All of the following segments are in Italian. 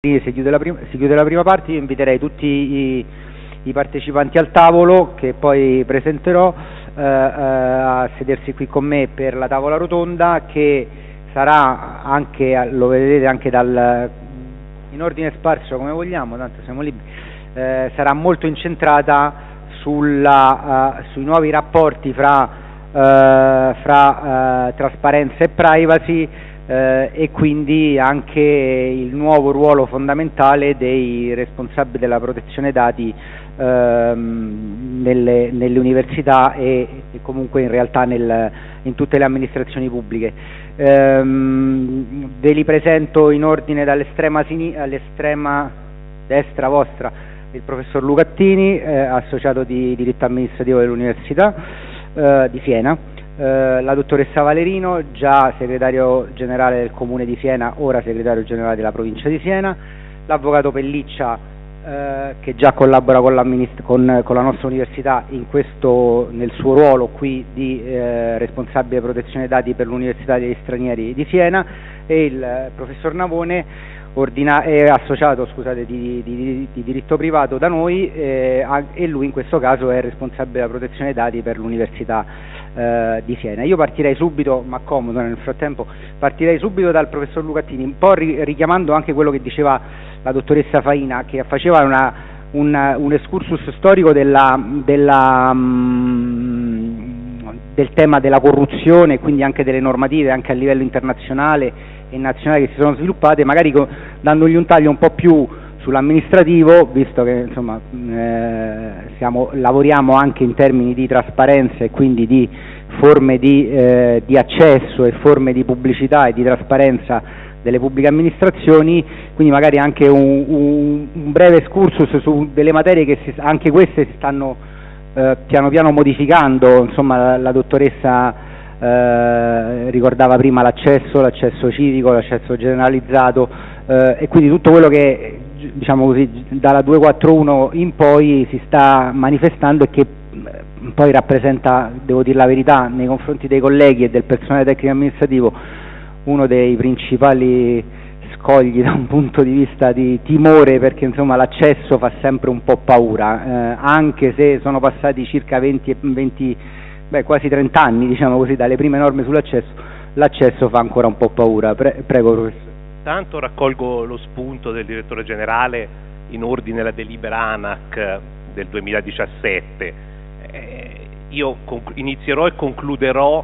Si chiude, prima, si chiude, la prima, parte, io inviterei tutti i, i partecipanti al tavolo che poi presenterò eh, eh, a sedersi qui con me per la tavola rotonda che sarà anche, lo vedete anche dal, in ordine sparso come vogliamo, tanto siamo liberi, eh, sarà molto incentrata sulla, uh, sui nuovi rapporti fra, uh, fra uh, trasparenza e privacy eh, e quindi anche il nuovo ruolo fondamentale dei responsabili della protezione dati ehm, nelle, nelle, università e, e, comunque in realtà nel, in tutte le amministrazioni pubbliche. Ehm, ve li presento in ordine dall'estrema all'estrema destra vostra il professor Lucattini, eh, associato di diritto amministrativo dell'Università eh, di Siena, eh, la dottoressa Valerino, già segretario generale del Comune di Siena, ora segretario generale della provincia di Siena, l'avvocato Pelliccia eh, che già collabora con, con, con, la nostra università questo, nel suo ruolo qui di eh, responsabile protezione dati per l'Università degli Stranieri di Siena. E il eh, professor Navone è associato scusate, di, di, di, diritto privato da noi eh, e lui in questo caso è responsabile della protezione dati per l'Università eh, di Siena. Io partirei subito, ma comodo nel frattempo, partirei subito dal professor Lucattini, un po' ri, richiamando anche quello che diceva la dottoressa Faina, che faceva una, un, un, excursus storico della, della, um, del tema della corruzione e quindi anche delle normative anche a livello internazionale e nazionale che si sono sviluppate, magari dandogli un taglio un po' più sull'amministrativo, visto che insomma, eh, siamo, lavoriamo anche in termini di trasparenza e quindi di forme di, eh, di, accesso e forme di pubblicità e di trasparenza delle pubbliche amministrazioni, quindi magari anche un, un, un breve excursus su delle materie che si, anche queste si stanno eh, piano piano modificando, insomma la, la dottoressa eh, ricordava prima l'accesso, l'accesso civico, l'accesso generalizzato eh, e quindi tutto quello che diciamo così, dalla 241 in poi si sta manifestando e che eh, poi rappresenta, devo dire la verità, nei confronti dei colleghi e del personale tecnico amministrativo uno dei principali scogli da un punto di vista di timore perché l'accesso fa sempre un po' paura, eh, anche se sono passati circa 20, 20 beh, quasi 30 anni diciamo così, dalle prime norme sull'accesso, l'accesso fa ancora un po' paura. Pre prego professore. Tanto raccolgo lo spunto del direttore generale in ordine alla delibera ANAC del 2017. Eh, io inizierò e concluderò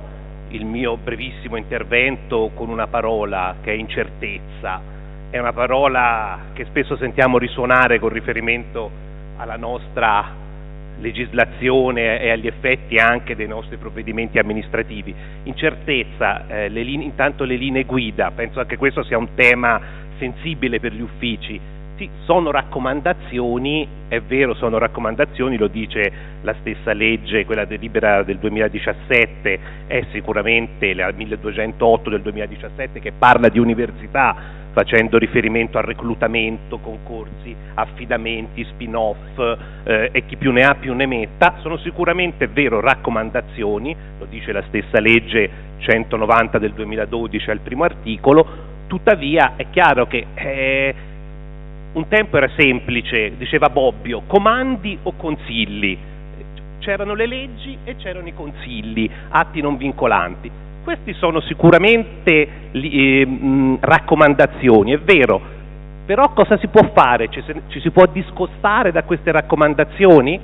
il mio brevissimo intervento con una parola che è incertezza. È una parola che spesso sentiamo risuonare con riferimento alla nostra legislazione e agli effetti anche dei nostri provvedimenti amministrativi. Incertezza, eh, le intanto le linee guida, penso anche questo sia un tema sensibile per gli uffici. Sì, sono raccomandazioni, è vero, sono raccomandazioni, lo dice la stessa legge, quella delibera del 2017, è sicuramente la 1208 del 2017 che parla di università facendo riferimento al reclutamento, concorsi, affidamenti, spin-off eh, e chi più ne ha più ne metta, sono sicuramente vero raccomandazioni, lo dice la stessa legge 190 del 2012 al primo articolo, tuttavia è chiaro che eh, un tempo era semplice, diceva Bobbio, comandi o consigli, c'erano le leggi e c'erano i consigli, atti non vincolanti queste sono sicuramente eh, raccomandazioni, è vero, però cosa si può fare? Ci, ci si può discostare da queste raccomandazioni?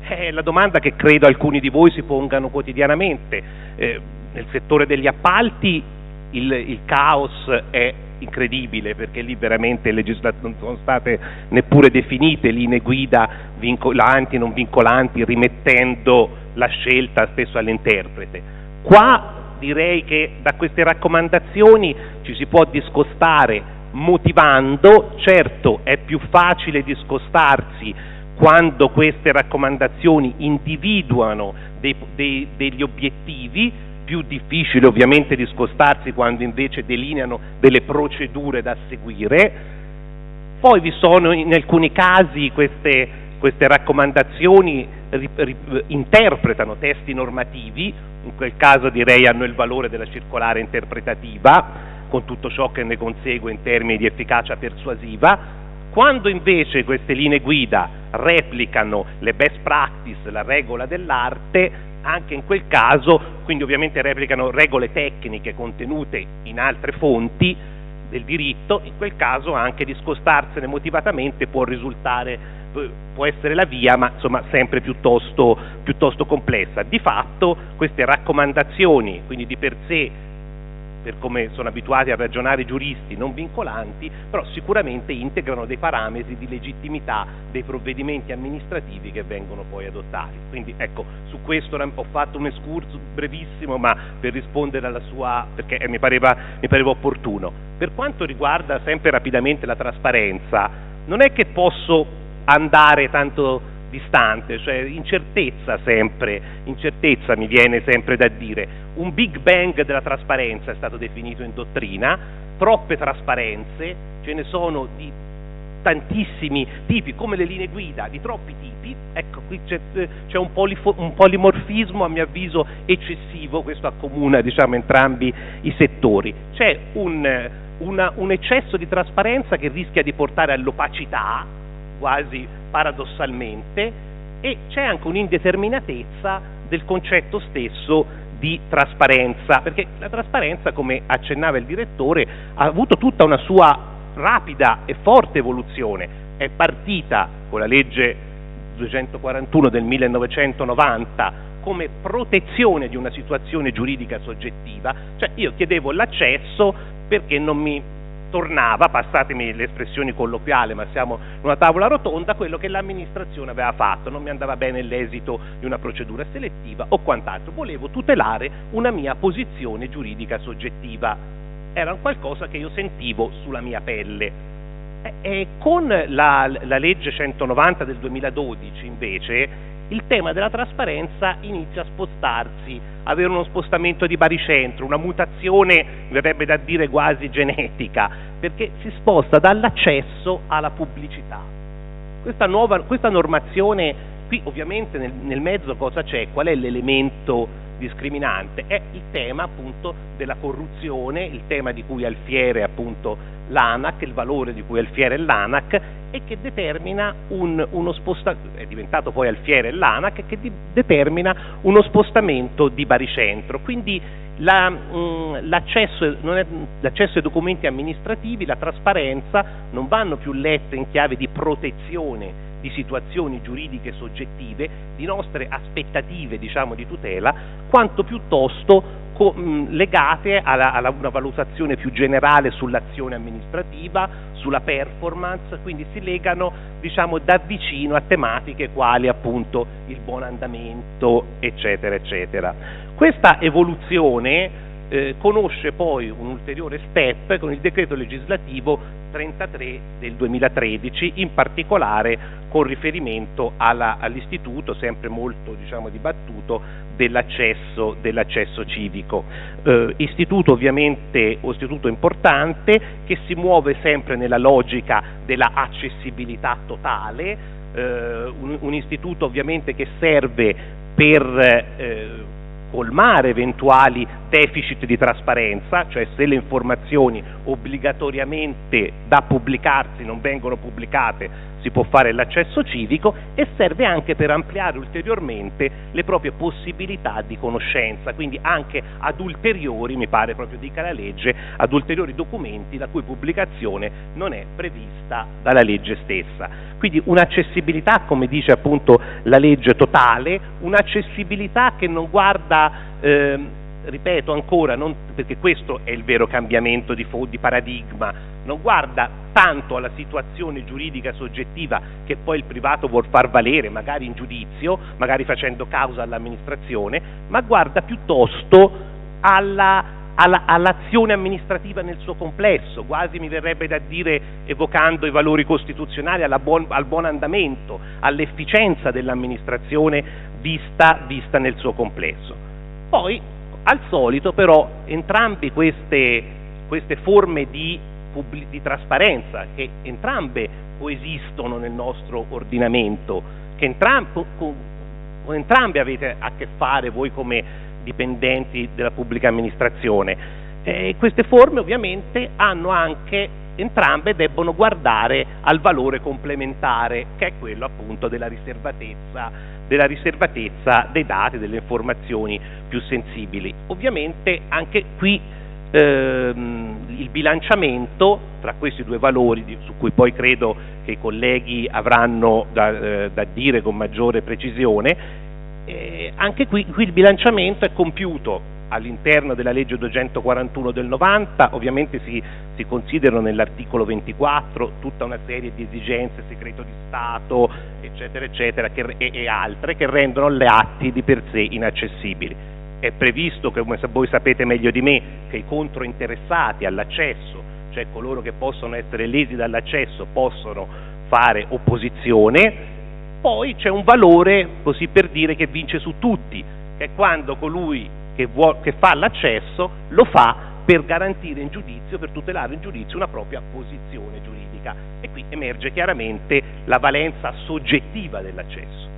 È la domanda che credo alcuni di voi si pongano quotidianamente. Eh, nel settore degli appalti il, il, caos è incredibile perché lì veramente non sono state neppure definite linee guida vincolanti, non vincolanti, rimettendo la scelta spesso all'interprete. Qua direi che da queste raccomandazioni ci si può discostare motivando, certo è più facile discostarsi quando queste raccomandazioni individuano dei, dei, degli obiettivi, più difficile ovviamente discostarsi quando invece delineano delle procedure da seguire. Poi vi sono in alcuni casi queste, queste raccomandazioni interpretano testi normativi, in quel caso direi hanno il valore della circolare interpretativa, con tutto ciò che ne consegue in termini di efficacia persuasiva, quando invece queste linee guida replicano le best practice, la regola dell'arte, anche in quel caso, quindi ovviamente replicano regole tecniche contenute in altre fonti del diritto, in quel caso anche discostarsene motivatamente può risultare, può essere la via, ma insomma sempre piuttosto, piuttosto complessa. Di fatto queste raccomandazioni, quindi di per sé per come sono abituati a ragionare i giuristi, non vincolanti, però sicuramente integrano dei parametri di legittimità dei provvedimenti amministrativi che vengono poi adottati. Quindi ecco, su questo ho fatto un escurso brevissimo, ma per rispondere alla sua, perché mi pareva, mi pareva opportuno. Per quanto riguarda sempre rapidamente la trasparenza, non è che posso andare tanto distante, cioè incertezza sempre, incertezza mi viene sempre da dire. Un Big Bang della trasparenza è stato definito in dottrina, troppe trasparenze, ce ne sono di tantissimi tipi, come le linee guida, di troppi tipi, ecco qui c'è, c'è un, un, polimorfismo a mio avviso eccessivo, questo accomuna diciamo, entrambi i settori, c'è un, una, un eccesso di trasparenza che rischia di portare all'opacità, quasi paradossalmente, e c'è anche un'indeterminatezza del concetto stesso di trasparenza, perché la trasparenza, come accennava il direttore, ha avuto tutta una sua rapida e forte evoluzione, è partita con la legge 241 del 1990 come protezione di una situazione giuridica soggettiva, cioè io chiedevo l'accesso perché non mi tornava, passatemi le espressioni colloquiali, ma siamo in una tavola rotonda, quello che l'amministrazione aveva fatto, non mi andava bene l'esito di una procedura selettiva o quant'altro, volevo tutelare una mia posizione giuridica soggettiva, era qualcosa che io sentivo sulla mia pelle. E con la, la legge 190 del 2012 invece il tema della trasparenza inizia a spostarsi, avere uno spostamento di baricentro, una mutazione, verrebbe da dire quasi genetica, perché si sposta dall'accesso alla pubblicità. Questa, nuova, questa normazione, qui ovviamente nel, nel mezzo cosa c'è? Qual è l'elemento discriminante? È il tema appunto della corruzione, il tema di cui Alfiere appunto l'ANAC, il valore di cui Alfiere l'ANAC e che determina un, uno spostamento, è diventato poi Alfiere l'ANAC, che di, determina uno spostamento di baricentro. Quindi la, mh, l'accesso, è, l'accesso ai documenti amministrativi, la trasparenza non vanno più lette in chiave di protezione di situazioni giuridiche soggettive, di nostre aspettative diciamo, di tutela, quanto piuttosto co- mh, legate alla, alla, una valutazione più generale sull'azione amministrativa, sulla performance, quindi si legano diciamo, da vicino a tematiche quali appunto il buon andamento, eccetera, eccetera. Questa evoluzione eh, conosce poi un ulteriore step con il decreto legislativo 33 del 2013, in particolare con riferimento alla, all'istituto, sempre molto diciamo, dibattuto, dell'accesso, dell'accesso civico. Eh, istituto ovviamente, un istituto importante che si muove sempre nella logica della accessibilità totale, eh, un, un, istituto ovviamente che serve per eh, colmare eventuali deficit di trasparenza, cioè se le informazioni obbligatoriamente da pubblicarsi non vengono pubblicate si può fare l'accesso civico e serve anche per ampliare ulteriormente le proprie possibilità di conoscenza, quindi anche ad ulteriori, mi pare proprio dica la legge, ad ulteriori documenti la cui pubblicazione non è prevista dalla legge stessa. Quindi un'accessibilità, come dice appunto la legge totale, un'accessibilità che non guarda eh, ripeto ancora, non, perché questo è il vero cambiamento di, di, paradigma, non guarda tanto alla situazione giuridica soggettiva che poi il privato vuol far valere, magari in giudizio, magari facendo causa all'amministrazione, ma guarda piuttosto alla, alla, all'azione amministrativa nel suo complesso, quasi mi verrebbe da dire, evocando i valori costituzionali, buon, al buon andamento, all'efficienza dell'amministrazione vista, vista nel suo complesso. Poi al solito però entrambe queste, queste forme di, di, trasparenza, che entrambe coesistono nel nostro ordinamento, che entram con, con entrambe avete a che fare voi come dipendenti della pubblica amministrazione, Eh, queste forme ovviamente hanno anche entrambe debbono guardare al valore complementare che è quello appunto della riservatezza, della riservatezza dei dati, delle informazioni più sensibili. Ovviamente anche qui ehm, il bilanciamento tra questi due valori, su cui poi credo che i colleghi avranno da, eh, da dire con maggiore precisione, eh, anche qui, qui il bilanciamento è compiuto all'interno della legge 241 del 90, ovviamente si, si considerano nell'articolo 24 tutta una serie di esigenze, segreto di Stato, eccetera, eccetera, che, e, e, altre che rendono le atti di per sé inaccessibili. È previsto, come voi sapete meglio di me, che i controinteressati all'accesso, cioè coloro che possono essere lesi dall'accesso, possono fare opposizione, poi c'è un valore, così per dire, che vince su tutti, che è quando colui che, vuol, che fa l'accesso lo fa per garantire in giudizio, per tutelare in giudizio una propria posizione giuridica e qui emerge chiaramente la valenza soggettiva dell'accesso.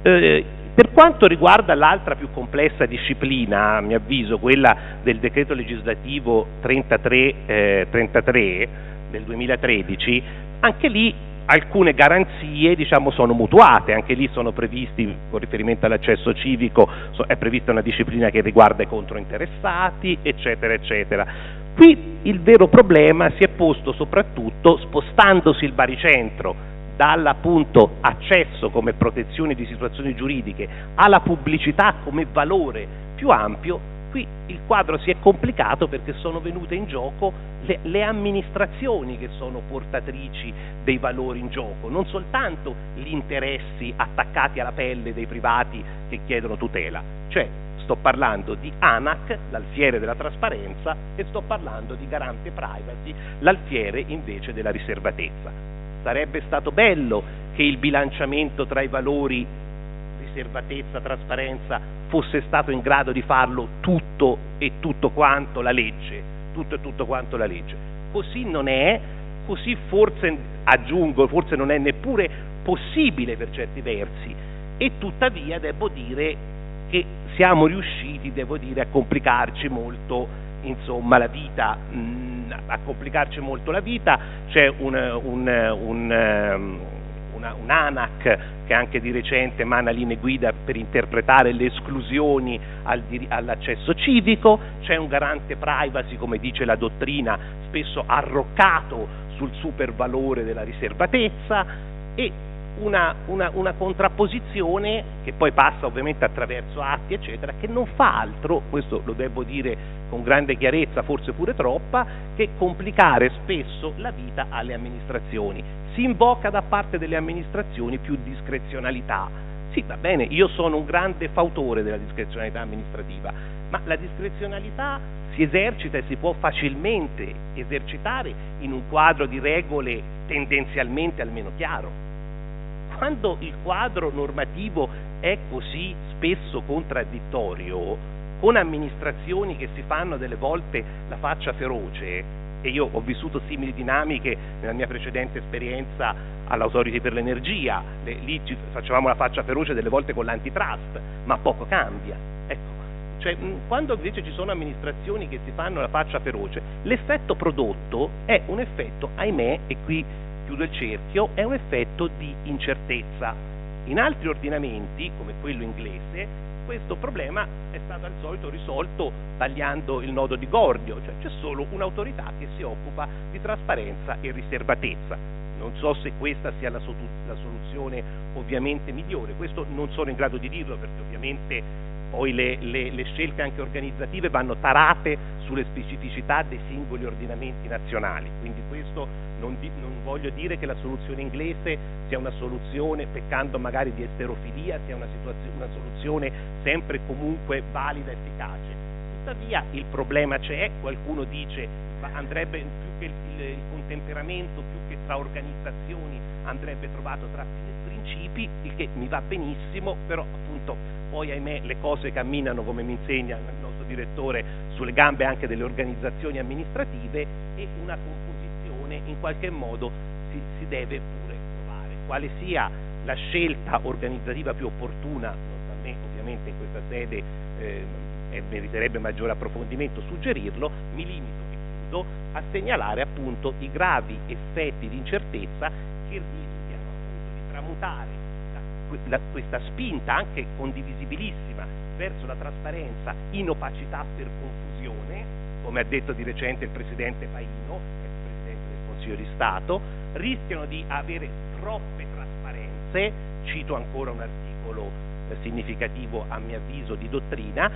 Eh, per quanto riguarda l'altra più complessa disciplina, a mio avviso, quella del decreto legislativo 33, eh, 33 del 2013, anche lì alcune garanzie diciamo, sono mutuate, anche lì sono previsti, con riferimento all'accesso civico, è prevista una disciplina che riguarda i controinteressati, eccetera, eccetera. Qui il vero problema si è posto soprattutto spostandosi il baricentro dall'appunto accesso come protezione di situazioni giuridiche alla pubblicità come valore più ampio qui il quadro si è complicato perché sono venute in gioco le, le, amministrazioni che sono portatrici dei valori in gioco, non soltanto gli interessi attaccati alla pelle dei privati che chiedono tutela, cioè sto parlando di ANAC, l'alfiere della trasparenza, e sto parlando di garante privacy, l'alfiere invece della riservatezza. Sarebbe stato bello che il bilanciamento tra i valori riservatezza, trasparenza, fosse stato in grado di farlo tutto e tutto quanto la legge, tutto e tutto quanto la legge. Così non è, così forse, aggiungo, forse non è neppure possibile per certi versi. E tuttavia devo dire che siamo riusciti, devo dire, a complicarci molto insomma, la vita, mm, a complicarci molto la vita, c'è un, un, un, una, un ANAC che anche di recente emana linee guida per interpretare le esclusioni al, all'accesso civico, c'è un garante privacy, come dice la dottrina, spesso arroccato sul supervalore della riservatezza e una, una, una, contrapposizione che poi passa ovviamente attraverso atti eccetera che non fa altro, questo lo devo dire con grande chiarezza, forse pure troppa, che complicare spesso la vita alle amministrazioni. Si invoca da parte delle amministrazioni più discrezionalità. Sì, va bene, io sono un grande fautore della discrezionalità amministrativa, ma la discrezionalità si esercita e si può facilmente esercitare in un quadro di regole tendenzialmente almeno chiaro quando il quadro normativo è così spesso contraddittorio, con amministrazioni che si fanno delle volte la faccia feroce, e io ho vissuto simili dinamiche nella mia precedente esperienza all'Autority per l'Energia, le, lì ci facevamo la faccia feroce delle volte con l'antitrust, ma poco cambia. Ecco. Cioè, quando invece ci sono amministrazioni che si fanno la faccia feroce, l'effetto prodotto è un effetto, ahimè, e qui chiudo il cerchio, è un effetto di incertezza. In altri ordinamenti, come quello inglese, questo problema è stato al solito risolto tagliando il nodo di Gordio, cioè c'è solo un'autorità che si occupa di trasparenza e riservatezza. Non so se questa sia la, la soluzione ovviamente migliore, questo non sono in grado di dirlo perché ovviamente poi le, le, le, scelte anche organizzative vanno tarate sulle specificità dei singoli ordinamenti nazionali, quindi questo non, di, non, voglio dire che la soluzione inglese sia una soluzione, peccando magari di esterofilia, sia una, una soluzione sempre e comunque valida e efficace. Tuttavia il problema c'è, qualcuno dice andrebbe più che il, il contemperamento, più che tra organizzazioni, andrebbe trovato tra principi, il che mi va benissimo, però appunto poi ahimè le cose camminano come mi insegna il nostro direttore sulle gambe anche delle organizzazioni amministrative e una composizione in qualche modo si, si deve pure trovare. Quale sia la scelta organizzativa più opportuna, non a me ovviamente in questa sede eh, meriterebbe maggiore approfondimento suggerirlo, mi limito e chiudo a segnalare appunto i gravi effetti di incertezza che rischiano appunto di tramutare la, questa spinta anche condivisibilissima verso la trasparenza in opacità per confusione, come ha detto di recente il Presidente Paino, ex Presidente del Consiglio di Stato, rischiano di avere troppe trasparenze, cito ancora un articolo eh, significativo a mio avviso di dottrina,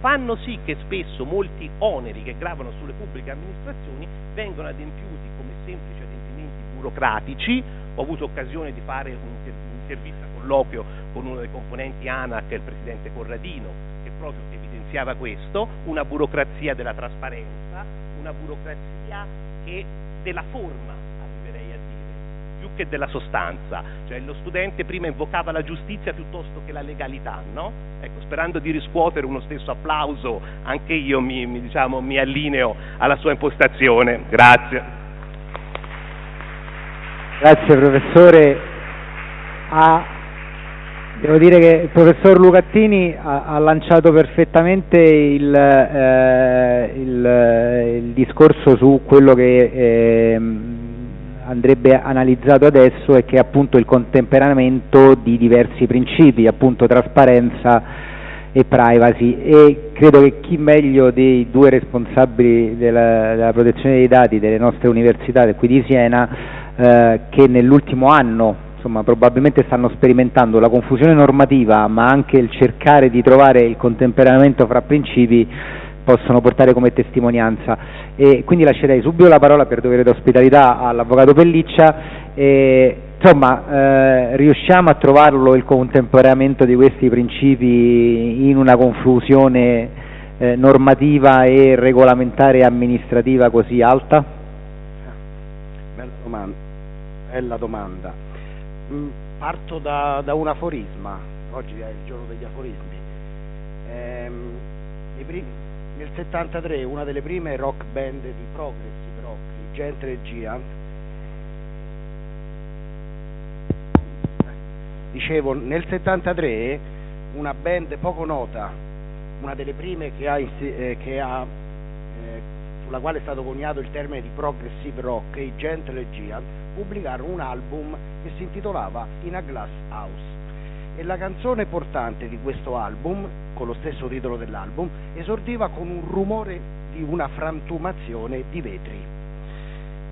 fanno sì che spesso molti oneri che gravano sulle pubbliche amministrazioni vengano adempiuti come semplici adempimenti burocratici. Ho avuto occasione di fare un'intervista colloquio con uno dei componenti ANAC, il presidente Corradino, che proprio evidenziava questo, una burocrazia della trasparenza, una burocrazia che della forma, arriverei a dire, più che della sostanza. Cioè lo studente prima invocava la giustizia piuttosto che la legalità, no? Ecco, sperando di riscuotere uno stesso applauso, anche io mi, mi, diciamo, mi allineo alla sua impostazione. Grazie. Grazie professore. A Devo dire che il professor Lucattini ha, ha lanciato perfettamente il, eh, il, il, discorso su quello che eh, andrebbe analizzato adesso e che è appunto il contemperamento di diversi principi, appunto trasparenza e privacy. E credo che chi meglio dei due responsabili della, della protezione dei dati delle nostre università qui di Siena eh, che nell'ultimo anno insomma, probabilmente stanno sperimentando la confusione normativa, ma anche il cercare di trovare il contemperamento fra principi possono portare come testimonianza. E quindi lascerei subito la parola per dovere d'ospitalità all'Avvocato Pelliccia. E, insomma, eh, riusciamo a trovarlo il contemperamento di questi principi in una confusione eh, normativa e regolamentare e amministrativa così alta? Bella domanda. Bella domanda. Mm, parto da, da, un aforisma, oggi è il giorno degli aforismi. Ehm, nel 73 una delle prime rock band di progressive rock, i Gentle Giant, dicevo nel 73 una band poco nota, una delle prime che ha, eh, che ha eh, sulla quale è stato coniato il termine di progressive rock, i Gentle Giant, pubblicarono un album che si intitolava In a Glass House e la canzone portante di questo album, con lo stesso titolo dell'album, esordiva con un rumore di una frantumazione di vetri.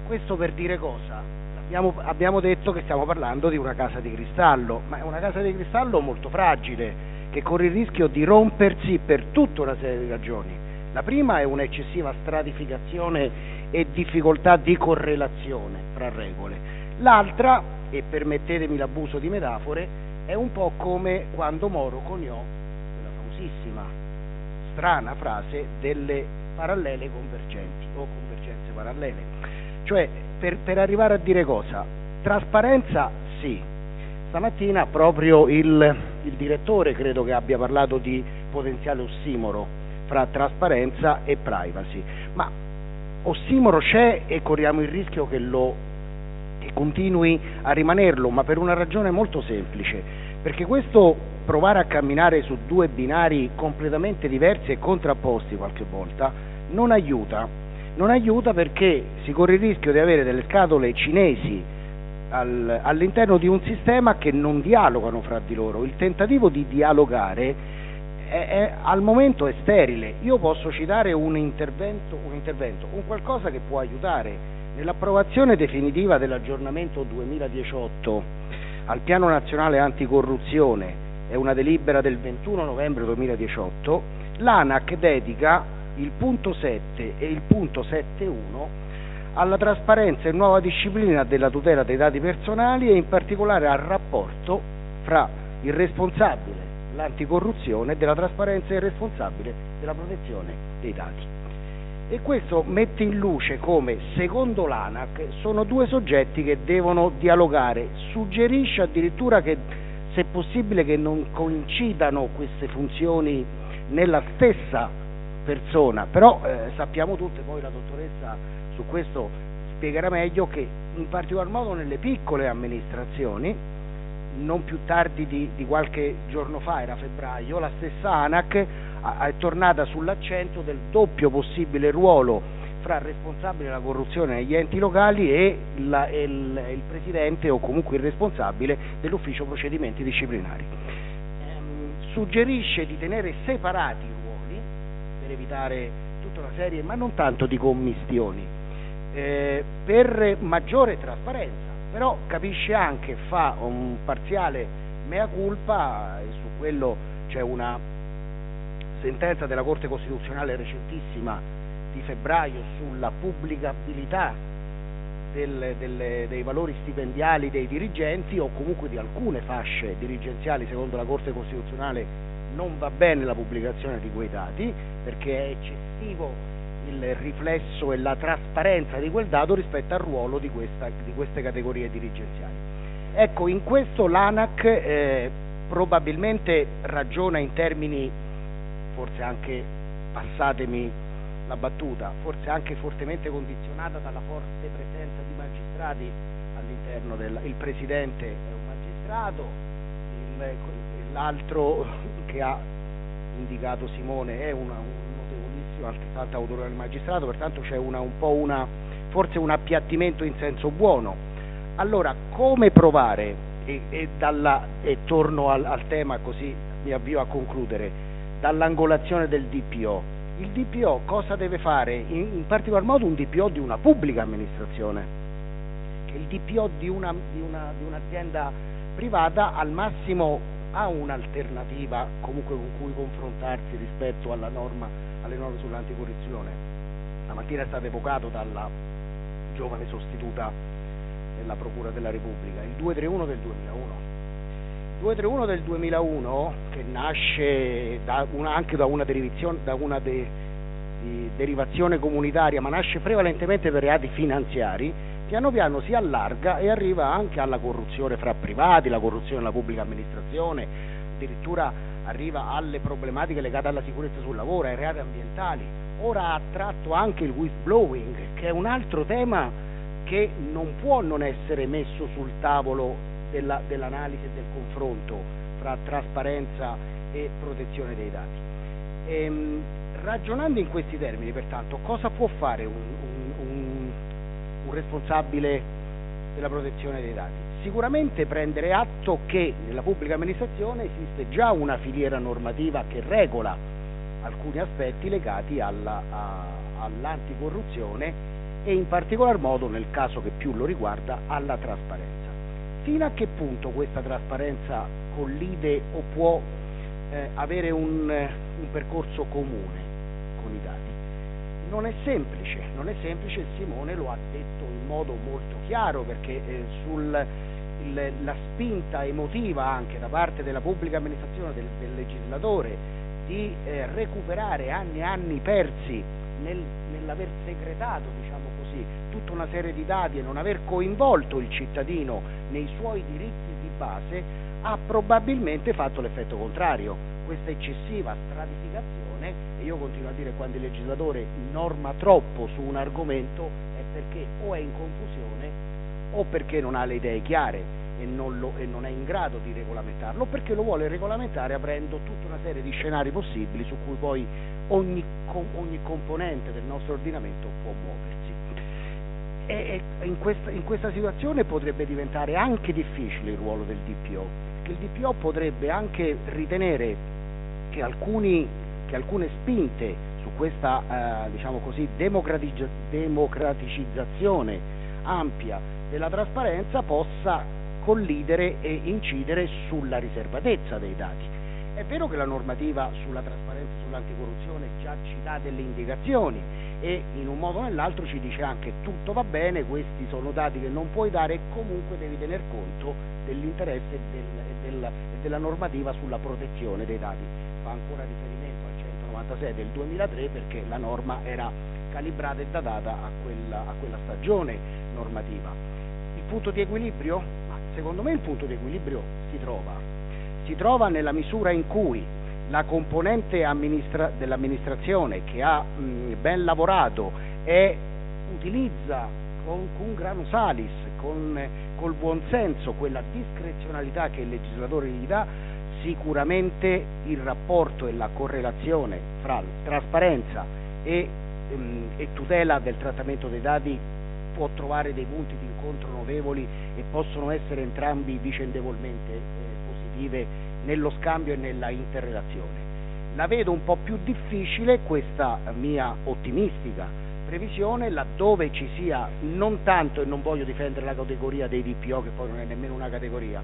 Questo per dire cosa? Abbiamo, abbiamo detto che stiamo parlando di una casa di cristallo, ma è una casa di cristallo molto fragile, che corre il rischio di rompersi per tutta una serie di ragioni. La prima è un'eccessiva stratificazione e difficoltà di correlazione fra regole. L'altra, e permettetemi l'abuso di metafore, è un po' come quando Moro coniò la famosissima, strana frase delle parallele convergenti o convergenze parallele. Cioè, per, per arrivare a dire cosa? Trasparenza sì. Stamattina proprio il, il direttore credo che abbia parlato di potenziale ossimoro fra trasparenza e privacy, ma ossimoro c'è e corriamo il rischio che, lo, che continui a rimanerlo, ma per una ragione molto semplice, perché questo provare a camminare su due binari completamente diversi e contrapposti qualche volta non aiuta, non aiuta perché si corre il rischio di avere delle scatole cinesi al, all'interno di un sistema che non dialogano fra di loro. Il tentativo di dialogare è, è, al momento è sterile. Io posso citare un intervento, un intervento, un qualcosa che può aiutare. Nell'approvazione definitiva dell'aggiornamento 2018 al Piano Nazionale Anticorruzione, è una delibera del 21 novembre 2018, l'ANAC dedica il punto 7 e il punto 7.1 alla trasparenza e nuova disciplina della tutela dei dati personali e in particolare al rapporto fra il responsabile l'anticorruzione, della trasparenza e il responsabile della protezione dei dati. E questo mette in luce come, secondo l'ANAC, sono due soggetti che devono dialogare, suggerisce addirittura che, se possibile, che non coincidano queste funzioni nella stessa persona, però eh, sappiamo tutte, poi la dottoressa su questo spiegherà meglio, che in particolar modo nelle piccole amministrazioni non più tardi di, di, qualche giorno fa, era febbraio, la stessa ANAC è tornata sull'accento del doppio possibile ruolo fra responsabile della corruzione negli enti locali e, la, e il, il, presidente o comunque il responsabile dell'ufficio procedimenti disciplinari. Ehm, suggerisce di tenere separati i ruoli per evitare tutta una serie, ma non tanto di commistioni, eh, per maggiore trasparenza, però capisce anche, fa un parziale mea culpa e su quello c'è una sentenza della Corte Costituzionale recentissima di febbraio sulla pubblicabilità del, delle, dei valori stipendiali dei dirigenti o comunque di alcune fasce dirigenziali. Secondo la Corte Costituzionale non va bene la pubblicazione di quei dati perché è eccessivo il riflesso e la trasparenza di quel dato rispetto al ruolo di, questa, di queste categorie dirigenziali. Ecco, in questo l'ANAC eh, probabilmente ragiona in termini, forse anche, passatemi la battuta, forse anche fortemente condizionata dalla forte presenza di magistrati all'interno del il presidente è un magistrato, l'altro che ha indicato Simone è una, un notevolissimo, altrettanto autorevole magistrato, pertanto c'è una, un po' una, forse un appiattimento in senso buono. Allora, come provare, e, e, dalla, e torno al, al tema così mi avvio a concludere, dall'angolazione del DPO, il DPO cosa deve fare? In, in, particolar modo un DPO di una pubblica amministrazione, il DPO di, una, di, una, di un'azienda privata al massimo ha un'alternativa comunque con cui confrontarsi rispetto norma, alle norme sull'anticorruzione. La mattina è stato evocato dalla giovane sostituta della Procura della Repubblica, il 231 del 2001 231 del 2001, che nasce da una, anche da una, da una de, derivazione comunitaria, ma nasce prevalentemente per reati finanziari, piano piano si allarga e arriva anche alla corruzione fra privati, la corruzione nella pubblica amministrazione, addirittura arriva alle problematiche legate alla sicurezza sul lavoro, ai reati ambientali. Ora ha attratto anche il whistleblowing, che è un altro tema che non può non essere messo sul tavolo della, dell'analisi e del confronto fra trasparenza e protezione dei dati. Ehm, ragionando in questi termini, pertanto, cosa può fare un, un, un responsabile della protezione dei dati? Sicuramente prendere atto che nella pubblica amministrazione esiste già una filiera normativa che regola alcuni aspetti legati all'anticorruzione e in particolar modo, nel caso che più lo riguarda, alla trasparenza fino a che punto questa trasparenza collide o può eh, avere un, un, percorso comune con i dati? Non è semplice, non è semplice, Simone lo ha detto in modo molto chiaro perché eh, sul, spinta emotiva anche da parte della pubblica amministrazione, del, del legislatore, di eh, recuperare anni e anni persi nel, nell'aver segretato diciamo così, tutta una serie di dati e non aver coinvolto il cittadino nei suoi diritti di base ha probabilmente fatto l'effetto contrario. Questa eccessiva stratificazione, e io continuo a dire quando il legislatore norma troppo su un argomento è perché o è in confusione o perché non ha le idee chiare e non, lo, e non, è in grado di regolamentarlo, perché lo vuole regolamentare aprendo tutta una serie di scenari possibili su cui poi ogni, ogni componente del nostro ordinamento può muoversi. E, in, questa, in questa situazione potrebbe diventare anche difficile il ruolo del DPO, che il DPO potrebbe anche ritenere che, alcuni, che alcune spinte su questa eh, diciamo così, democraticizzazione ampia della trasparenza possa collidere e incidere sulla riservatezza dei dati. È vero che la normativa sulla trasparenza e sull'anticorruzione già ci dà delle indicazioni e in un modo o nell'altro ci dice anche tutto va bene, questi sono dati che non puoi dare e comunque devi tener conto dell'interesse e del, del, della normativa sulla protezione dei dati. Fa ancora riferimento al 196 del 2003 perché la norma era calibrata e datata a quella, a quella stagione normativa. Il punto di equilibrio? Secondo me il punto di equilibrio si trova, si trova nella misura in cui la componente amministra- dell'amministrazione che ha mh, ben lavorato e utilizza con, con grano salis, con, col buonsenso, quella discrezionalità che il legislatore gli dà, sicuramente il rapporto e la correlazione fra trasparenza e, ehm, e tutela del trattamento dei dati può trovare dei punti di incontro notevoli e possono essere entrambi vicendevolmente eh, positive nello scambio e nella interrelazione. La vedo un po' più difficile questa mia ottimistica previsione laddove ci sia non tanto, e non voglio difendere la categoria dei DPO che poi non è nemmeno una categoria,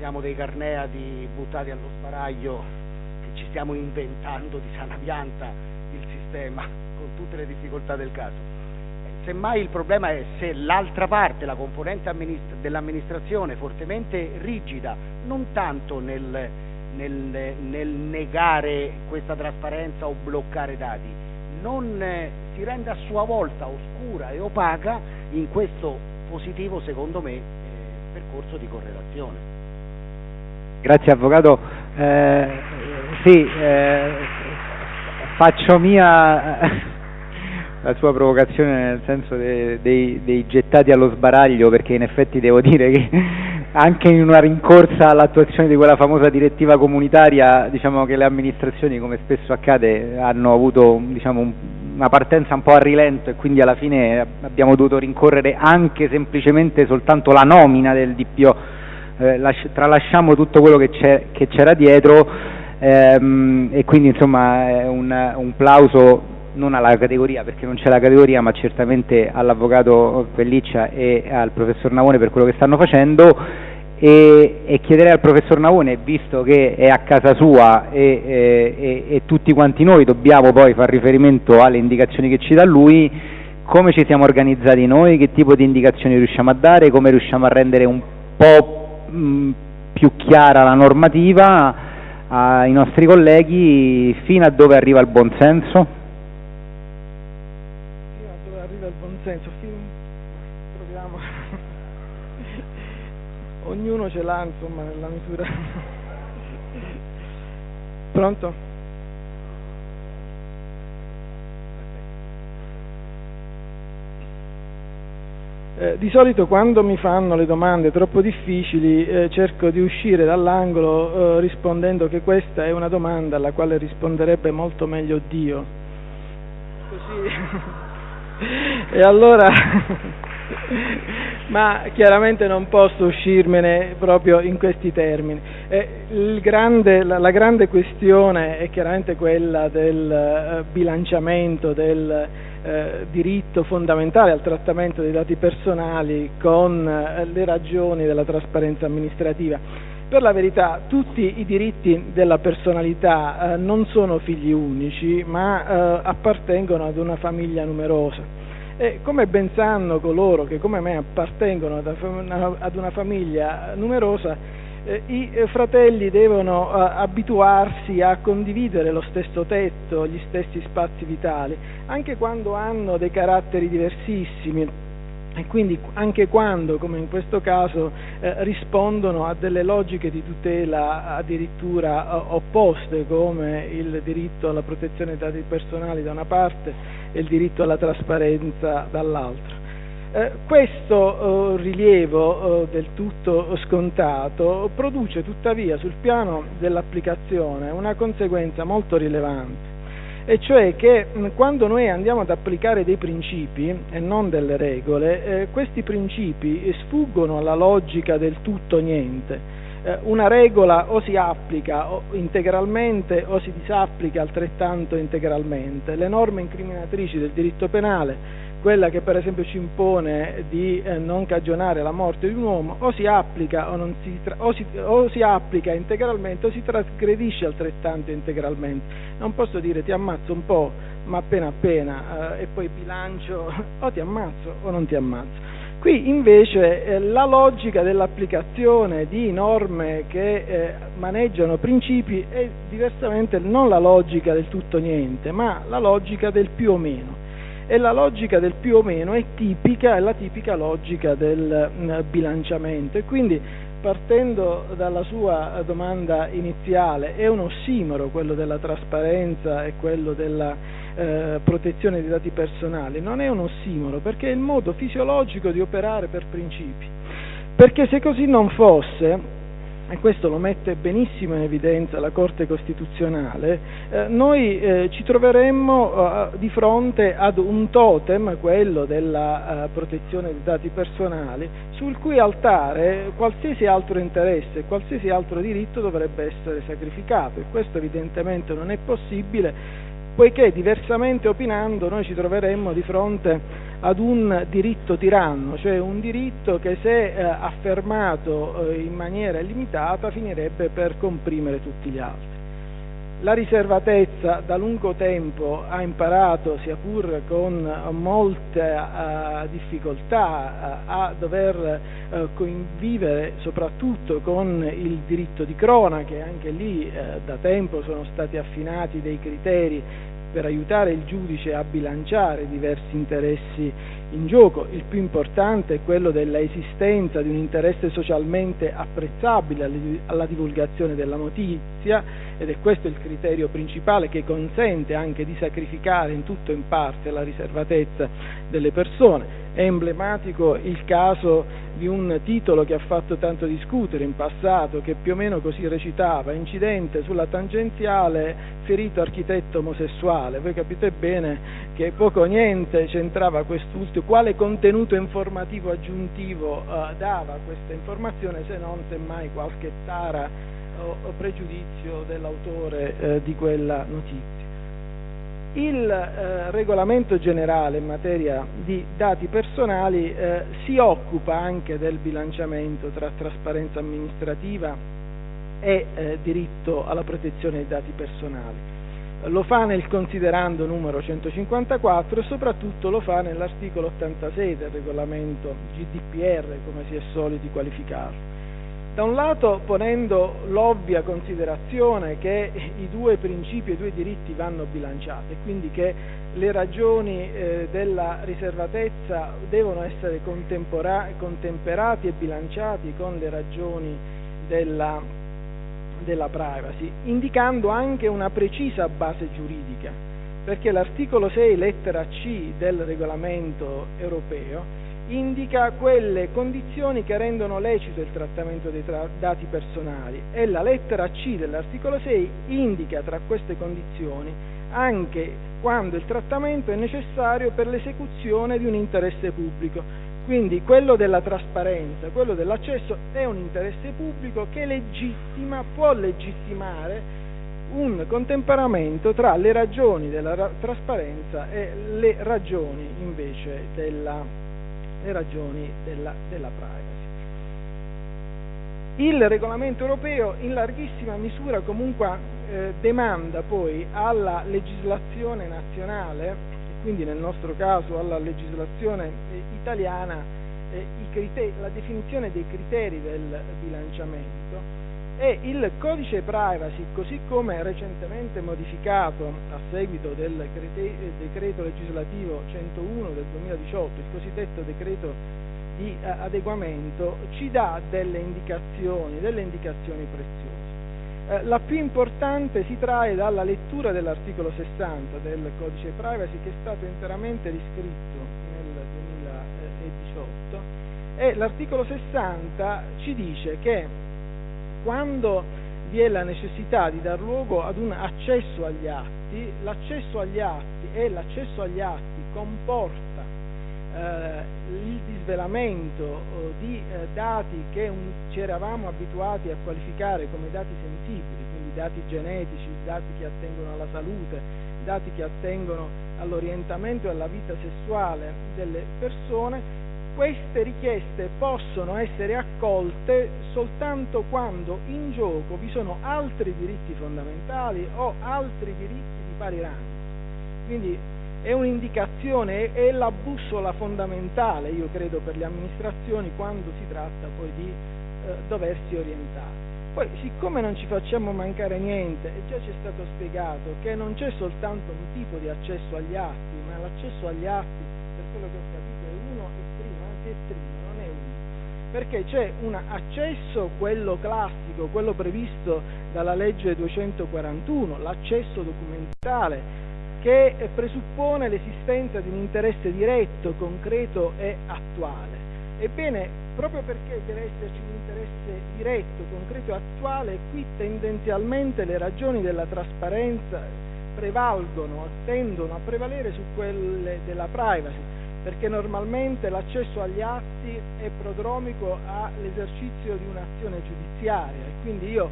siamo dei carneati buttati allo sbaraglio che ci stiamo inventando di sana pianta il sistema con tutte le difficoltà del caso semmai il problema è se l'altra parte, la componente amministra- dell'amministrazione fortemente rigida, non tanto nel, nel, nel, negare questa trasparenza o bloccare dati, non eh, si rende a sua volta oscura e opaca in questo positivo, secondo me, eh, percorso di correlazione. Grazie Avvocato. Eh, sì, eh, faccio mia la sua provocazione nel senso dei, dei, dei, gettati allo sbaraglio perché in effetti devo dire che anche in una rincorsa all'attuazione di quella famosa direttiva comunitaria diciamo che le amministrazioni come spesso accade hanno avuto diciamo, un, una partenza un po' a rilento e quindi alla fine abbiamo dovuto rincorrere anche semplicemente soltanto la nomina del DPO eh, lasci, tralasciamo tutto quello che, c'era dietro ehm, e quindi insomma un, un plauso non alla categoria perché non c'è la categoria ma certamente all'avvocato Pelliccia e al professor Navone per quello che stanno facendo. E, e chiederei al professor Navone visto che è a casa sua e, e, e tutti quanti noi dobbiamo poi fare riferimento alle indicazioni che ci dà lui come ci siamo organizzati noi, che tipo di indicazioni riusciamo a dare, come riusciamo a rendere un po' mh, più chiara la normativa ai nostri colleghi fino a dove arriva il buonsenso? senso, fin... proviamo, ognuno ce l'ha insomma nella misura. Pronto? Eh, di solito quando mi fanno le domande troppo difficili eh, cerco di uscire dall'angolo eh, rispondendo che questa è una domanda alla quale risponderebbe molto meglio Dio. Così e allora, ma chiaramente non posso uscirmene proprio in questi termini. Grande, la, la, grande questione è chiaramente quella del uh, bilanciamento del uh, diritto fondamentale al trattamento dei dati personali con uh, le ragioni della trasparenza amministrativa. Per la verità tutti i diritti della personalità eh, non sono figli unici, ma eh, appartengono ad una famiglia numerosa. E come ben sanno coloro che come me appartengono ad una, famiglia numerosa, eh, i fratelli devono eh, abituarsi a condividere lo stesso tetto, gli stessi spazi vitali, anche quando hanno dei caratteri diversissimi e quindi anche quando, come in questo caso, eh, rispondono a delle logiche di tutela addirittura eh, opposte, come il diritto alla protezione dei dati personali da una parte e il diritto alla trasparenza dall'altra. Eh, questo eh, rilievo eh, del tutto scontato produce tuttavia sul piano dell'applicazione una conseguenza molto rilevante e cioè che quando noi andiamo ad applicare dei principi e non delle regole, eh, questi principi sfuggono alla logica del tutto niente. Eh, una regola o si applica integralmente o si disapplica altrettanto integralmente. Le norme incriminatrici del diritto penale quella che per esempio ci impone di eh, non cagionare la morte di un uomo, o si, applica, o, si tra- o, si, o si applica integralmente o si trasgredisce altrettanto integralmente. Non posso dire ti ammazzo un po', ma appena appena, eh, e poi bilancio o ti ammazzo o non ti ammazzo. Qui invece eh, la logica dell'applicazione di norme che eh, maneggiano principi è diversamente non la logica del tutto niente, ma la logica del più o meno e la logica del più o meno è tipica, è la tipica logica del mm, bilanciamento. E quindi partendo dalla sua domanda iniziale è un ossimoro quello della trasparenza e quello della eh, protezione dei dati personali, non è un ossimoro perché è il modo fisiologico di operare per principi, perché se così non fosse e questo lo mette benissimo in evidenza la Corte Costituzionale, eh, noi eh, ci troveremmo eh, di fronte ad un totem, quello della eh, protezione dei dati personali, sul cui altare qualsiasi altro interesse, qualsiasi altro diritto dovrebbe essere sacrificato. E questo evidentemente non è possibile poiché diversamente opinando noi ci troveremmo di fronte ad un diritto tiranno, cioè un diritto che se eh, affermato eh, in maniera illimitata finirebbe per comprimere tutti gli altri. La riservatezza da lungo tempo ha imparato, sia pur con molte uh, difficoltà, uh, a dover uh, convivere soprattutto con il diritto di crona, che anche lì da tempo sono stati affinati dei criteri per aiutare il giudice a bilanciare diversi interessi in gioco. Il più importante è quello dell'esistenza di un interesse socialmente apprezzabile alla divulgazione della notizia ed è questo il criterio principale che consente anche di sacrificare in tutto o in parte la riservatezza delle persone. È emblematico il caso di un titolo che ha fatto tanto discutere in passato, che più o meno così recitava, incidente sulla tangenziale, ferito architetto omosessuale. Voi capite bene che poco o niente c'entrava quest'ultimo, quale contenuto informativo aggiuntivo uh, dava questa informazione se non semmai qualche tara o, o pregiudizio dell'autore uh, di quella notizia. Il eh, regolamento generale in materia di dati personali eh, si occupa anche del bilanciamento tra trasparenza amministrativa e eh, diritto alla protezione dei dati personali. Lo fa nel considerando numero 154 e soprattutto lo fa nell'articolo 86 del regolamento GDPR, come si è soliti qualificarlo. Da un lato ponendo l'ovvia considerazione che i due principi e i due diritti vanno bilanciati, quindi che le ragioni eh, della riservatezza devono essere contemperati e bilanciati con le ragioni della, della privacy, indicando anche una precisa base giuridica, perché l'articolo 6 lettera C del regolamento europeo indica quelle condizioni che rendono lecito il trattamento dei tra- dati personali e la lettera C dell'articolo 6 indica tra queste condizioni anche quando il trattamento è necessario per l'esecuzione di un interesse pubblico. Quindi quello della trasparenza, quello dell'accesso è un interesse pubblico che legittima, può legittimare un contemperamento tra le ragioni della ra- trasparenza e le ragioni invece della le ragioni della, della privacy. Il regolamento europeo in larghissima misura comunque eh, demanda poi alla legislazione nazionale, quindi nel nostro caso alla legislazione eh, italiana, eh, criteri, la definizione dei criteri del bilanciamento e il codice privacy, così come recentemente modificato a seguito del decreto legislativo 101 del 2018, il cosiddetto decreto di eh, adeguamento, ci dà delle indicazioni, delle indicazioni preziose. Eh, la più importante si trae dalla lettura dell'articolo 60 del codice privacy che è stato interamente riscritto nel 2018 e l'articolo 60 ci dice che quando vi è la necessità di dar luogo ad un accesso agli atti, l'accesso agli atti e l'accesso agli atti comporta eh, il disvelamento eh, di eh, dati che un, ci eravamo abituati a qualificare come dati sensibili, quindi dati genetici, dati che attengono alla salute, dati che attengono all'orientamento e alla vita sessuale delle persone, queste richieste possono essere accolte soltanto quando in gioco vi sono altri diritti fondamentali o altri diritti di pari rango. Quindi è un'indicazione, è la bussola fondamentale, io credo, per le amministrazioni quando si tratta poi di eh, doversi orientare. Poi, siccome non ci facciamo mancare niente, e già ci è stato spiegato che non c'è soltanto un tipo di accesso agli atti, ma l'accesso agli atti, per quello che ho capito, dottrina, non è uno, perché c'è un accesso, quello classico, quello previsto dalla legge 241, l'accesso documentale, che presuppone l'esistenza di un interesse diretto, concreto e attuale. Ebbene, proprio perché deve esserci un interesse diretto, concreto e attuale, qui tendenzialmente le ragioni della trasparenza prevalgono, tendono a prevalere su quelle della privacy, perché normalmente l'accesso agli atti è prodromico all'esercizio di un'azione giudiziaria e quindi io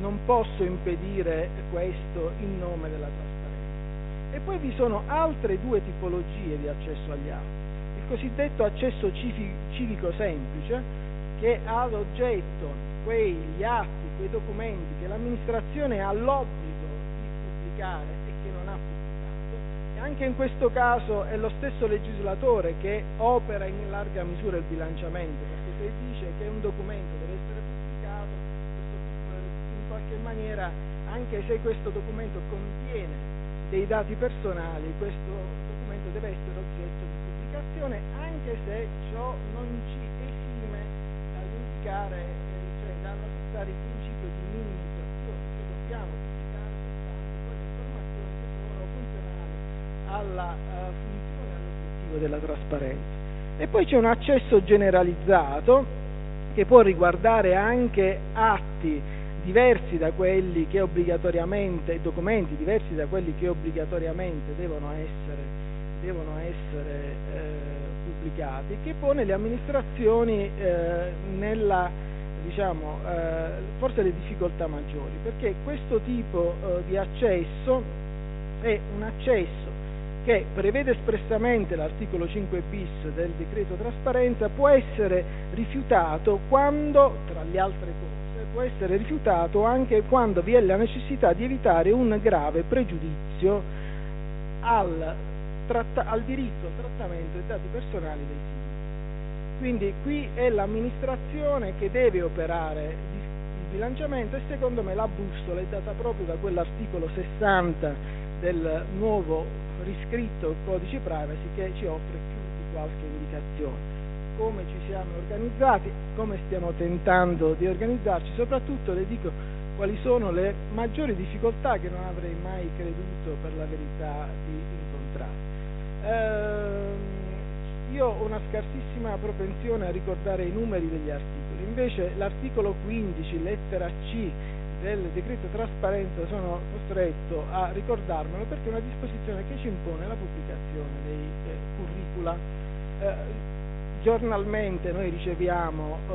non posso impedire questo in nome della trasparenza. E poi vi sono altre due tipologie di accesso agli atti. Il cosiddetto accesso civico semplice, che ha ad oggetto quegli atti, quei documenti che l'amministrazione ha l'obbligo di pubblicare e che non ha pubblicato. E anche in questo caso è lo stesso legislatore che opera in larga misura il bilanciamento, perché se dice che un documento deve essere pubblicato, in qualche maniera, anche se questo documento contiene dei dati personali, questo documento deve essere oggetto di pubblicazione, anche se ciò non ci esime dall'indicare, eh, cioè dall'accettare il principio di minimizzazione, che dobbiamo pubblicare soltanto quelle informazioni che sono funzionali alla funzione, all'obiettivo della trasparenza. E poi c'è un accesso generalizzato che può riguardare anche atti diversi da quelli che obbligatoriamente, documenti diversi da quelli che obbligatoriamente devono essere, devono essere eh, pubblicati, che pone le amministrazioni eh, nella, diciamo, eh, forse le difficoltà maggiori, perché questo tipo eh, di accesso è un accesso che prevede espressamente l'articolo 5 bis del decreto trasparenza, può essere rifiutato quando, tra le altre cose, può essere rifiutato anche quando vi è la necessità di evitare un grave pregiudizio al, tratta, al diritto al trattamento dei dati personali dei singoli. Quindi qui è l'amministrazione che deve operare il bilanciamento e secondo me la bussola è data proprio da quell'articolo 60 del nuovo riscritto codice privacy che ci offre più di qualche indicazione. Come ci siamo organizzati, come stiamo tentando di organizzarci, soprattutto le dico quali sono le maggiori difficoltà che non avrei mai creduto per la verità di incontrare. Eh, io ho una scarsissima propensione a ricordare i numeri degli articoli, invece l'articolo 15, lettera C del decreto trasparenza sono costretto a ricordarmelo perché è una disposizione che ci impone la pubblicazione dei eh, curricula. Eh, giornalmente noi riceviamo eh,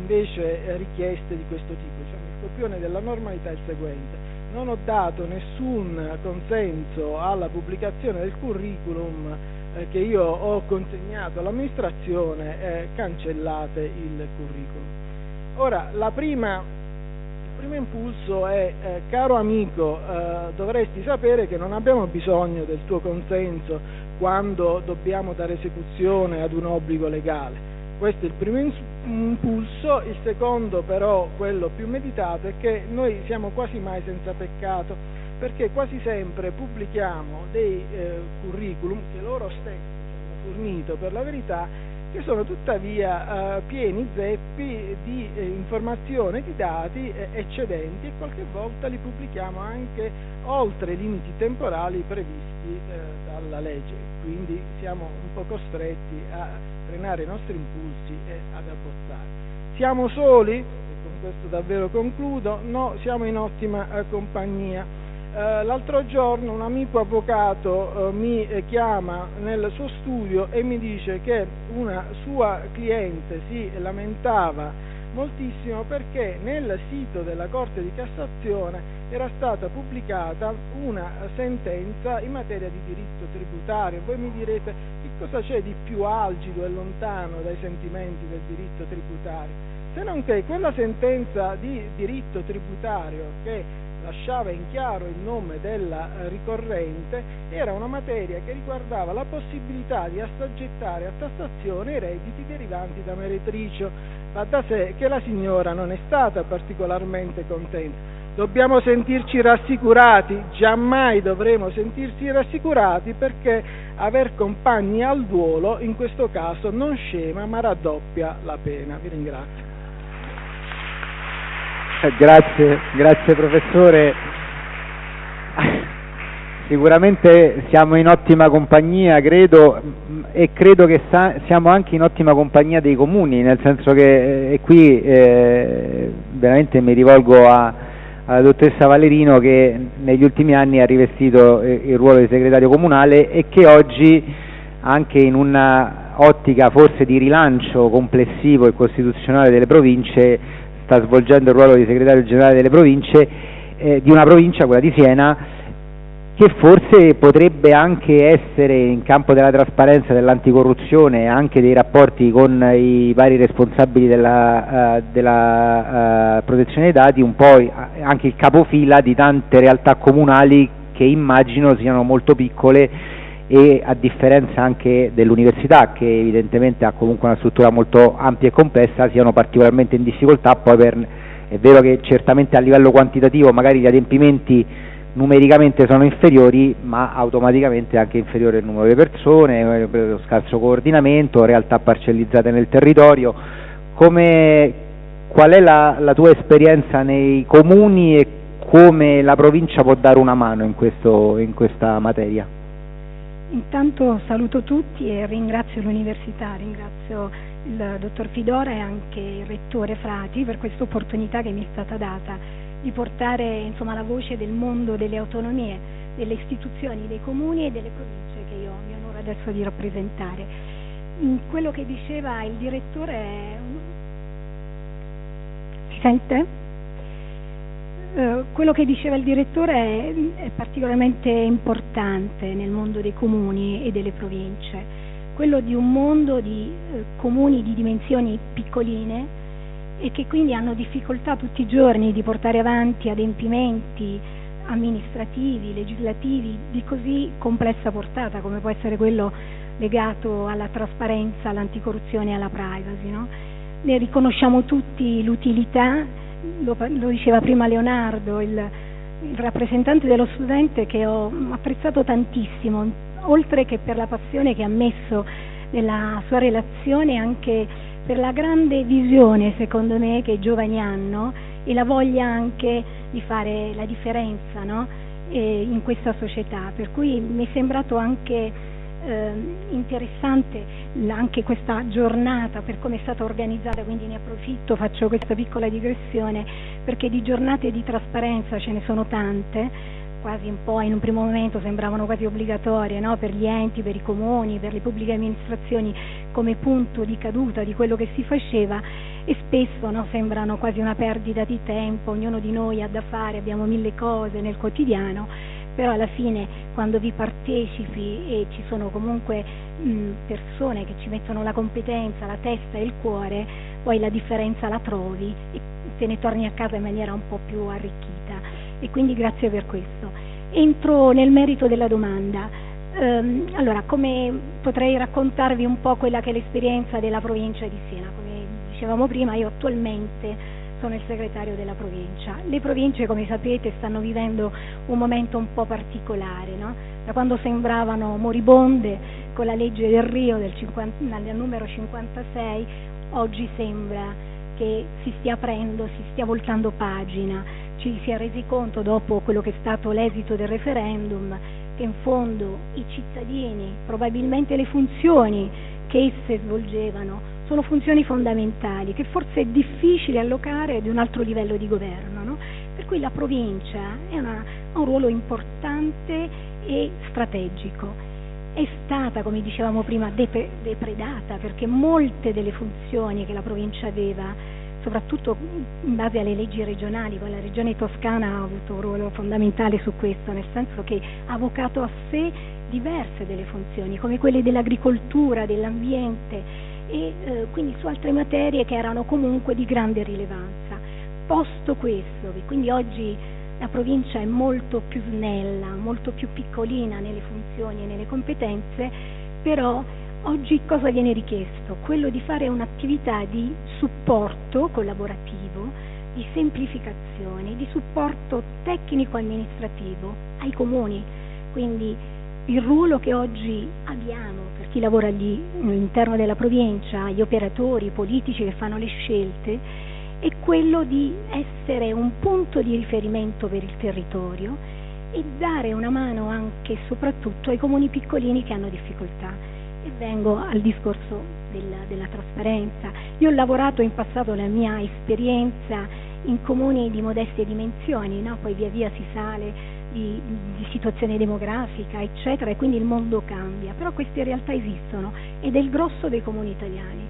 invece richieste di questo tipo, diciamo, il copione della normalità è il seguente. Non ho dato nessun consenso alla pubblicazione del curriculum eh, che io ho consegnato all'amministrazione, eh, cancellate il curriculum. Ora, la prima primo impulso è, eh, caro amico, eh, dovresti sapere che non abbiamo bisogno del tuo consenso quando dobbiamo dare esecuzione ad un obbligo legale. Questo è il primo impulso, il secondo però, quello più meditato, è che noi siamo quasi mai senza peccato, perché quasi sempre pubblichiamo dei eh, curriculum che loro stessi ci hanno fornito per la verità che sono tuttavia eh, pieni zeppi di eh, informazioni, di dati eh, eccedenti e qualche volta li pubblichiamo anche oltre i limiti temporali previsti eh, dalla legge, quindi siamo un po' costretti a frenare i nostri impulsi e ad abbozzare. Siamo soli? E con questo davvero concludo, no, siamo in ottima eh, compagnia l'altro giorno un amico avvocato eh, mi eh, chiama nel suo studio e mi dice che una sua cliente si lamentava moltissimo perché nel sito della Corte di Cassazione era stata pubblicata una sentenza in materia di diritto tributario. Voi mi direte che cosa c'è di più algido e lontano dai sentimenti del diritto tributario? Se non che quella sentenza di diritto tributario che lasciava in chiaro il nome della eh, ricorrente, era una materia che riguardava la possibilità di assoggettare a tassazione i redditi derivanti da meretricio. Va da sé che la signora non è stata particolarmente contenta. Dobbiamo sentirci rassicurati, giammai dovremo sentirci rassicurati perché aver compagni al duolo in questo caso non scema ma raddoppia la pena. Vi ringrazio. Grazie, grazie professore. sicuramente siamo in ottima compagnia, credo, e credo che siamo anche in ottima compagnia dei comuni, nel senso che eh, qui eh, veramente mi rivolgo a, alla dottoressa Valerino che negli ultimi anni ha rivestito eh, il ruolo di segretario comunale e che oggi anche in una ottica forse di rilancio complessivo e costituzionale delle province sta svolgendo il ruolo di segretario generale delle province eh, di una provincia, quella di Siena, che forse potrebbe anche essere in campo della trasparenza, dell'anticorruzione e anche dei rapporti con i vari responsabili della, uh, della uh, protezione dei dati un po' anche il capofila di tante realtà comunali che immagino siano molto piccole e a differenza anche dell'università che evidentemente ha comunque una struttura molto ampia e complessa siano particolarmente in difficoltà poi per, è vero che certamente a livello quantitativo magari gli adempimenti numericamente sono inferiori ma automaticamente anche inferiore il numero di persone, lo scarso coordinamento, realtà parcellizzate nel territorio. Come, qual è la, la, tua esperienza nei comuni e come la provincia può dare una mano in, questo, in questa materia? Intanto saluto tutti e ringrazio l'Università, ringrazio il dottor Fidora e anche il rettore Frati per questa opportunità che mi è stata data di portare insomma, la voce del mondo delle autonomie, delle istituzioni, dei comuni e delle province che io mi onoro adesso di rappresentare. In quello che diceva il direttore, si sente? Uh, quello che diceva il direttore è, è, particolarmente importante nel mondo dei comuni e delle province, quello di un mondo di uh, comuni di dimensioni piccoline e che quindi hanno difficoltà tutti i giorni di portare avanti adempimenti amministrativi, legislativi di così complessa portata come può essere quello legato alla trasparenza, all'anticorruzione e alla privacy. No? Ne riconosciamo tutti l'utilità, lo, lo, diceva prima Leonardo, il, il rappresentante dello studente che ho apprezzato tantissimo, oltre che per la passione che ha messo nella sua relazione anche per la grande visione, secondo me, che i giovani hanno e la voglia anche di fare la differenza no? in questa società. Per cui mi è sembrato anche eh, interessante anche questa giornata per come è stata organizzata, quindi ne approfitto, faccio questa piccola digressione, perché di giornate di trasparenza ce ne sono tante quasi un po' in un primo momento sembravano quasi obbligatorie no? per gli enti, per i comuni, per le pubbliche amministrazioni come punto di caduta di quello che si faceva e spesso no? sembrano quasi una perdita di tempo, ognuno di noi ha da fare, abbiamo mille cose nel quotidiano, però alla fine quando vi partecipi e ci sono comunque mh, persone che ci mettono la competenza, la testa e il cuore, poi la differenza la trovi e te ne torni a casa in maniera un po' più arricchita e quindi grazie per questo. Entro nel merito della domanda. Um, allora, come potrei raccontarvi un po' quella che è l'esperienza della provincia di Siena? Come dicevamo prima, io attualmente sono il segretario della provincia. Le province, come sapete, stanno vivendo un momento un po' particolare, no? da quando sembravano moribonde con la legge del Rio del, 50, del numero 56, oggi sembra che si stia aprendo, si stia voltando pagina ci si è resi conto dopo quello che è stato l'esito del referendum che in fondo i cittadini, probabilmente le funzioni che esse svolgevano, sono funzioni fondamentali che forse è difficile allocare ad un altro livello di governo. No? Per cui la provincia una, ha un ruolo importante e strategico. È stata, come dicevamo prima, depredata perché molte delle funzioni che la provincia aveva soprattutto in base alle leggi regionali, poi la regione toscana ha avuto un ruolo fondamentale su questo, nel senso che ha avvocato a sé diverse delle funzioni, come quelle dell'agricoltura, dell'ambiente e eh, quindi su altre materie che erano comunque di grande rilevanza. Posto questo, che quindi oggi la provincia è molto più snella, molto più piccolina nelle funzioni e nelle competenze, però Oggi cosa viene richiesto? Quello di fare un'attività di supporto collaborativo, di semplificazione, di supporto tecnico-amministrativo ai comuni. Quindi il ruolo che oggi abbiamo per chi lavora lì, all'interno della provincia, gli operatori politici che fanno le scelte, è quello di essere un punto di riferimento per il territorio e dare una mano anche e soprattutto ai comuni piccolini che hanno difficoltà. E vengo al discorso della, della trasparenza. Io ho lavorato in passato la mia esperienza in comuni di modeste dimensioni, no? poi via via si sale di, di, situazione demografica, eccetera, e quindi il mondo cambia, però queste realtà esistono ed è il grosso dei comuni italiani.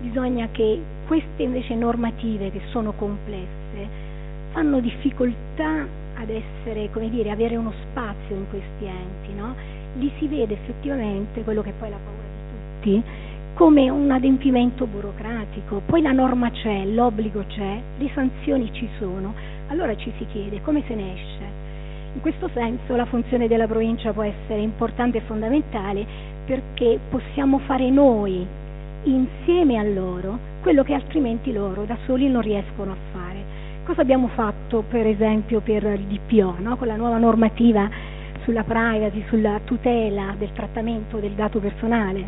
Bisogna che queste invece normative che sono complesse fanno difficoltà ad essere, come dire, avere uno spazio in questi enti, no? Lì si vede effettivamente quello che poi è la paura di tutti, come un adempimento burocratico, poi la norma c'è, l'obbligo c'è, le sanzioni ci sono, allora ci si chiede come se ne esce. In questo senso la funzione della provincia può essere importante e fondamentale perché possiamo fare noi, insieme a loro, quello che altrimenti loro da soli non riescono a fare. Cosa abbiamo fatto per esempio per il DPO, no? con la nuova normativa sulla privacy, sulla tutela del trattamento del dato personale,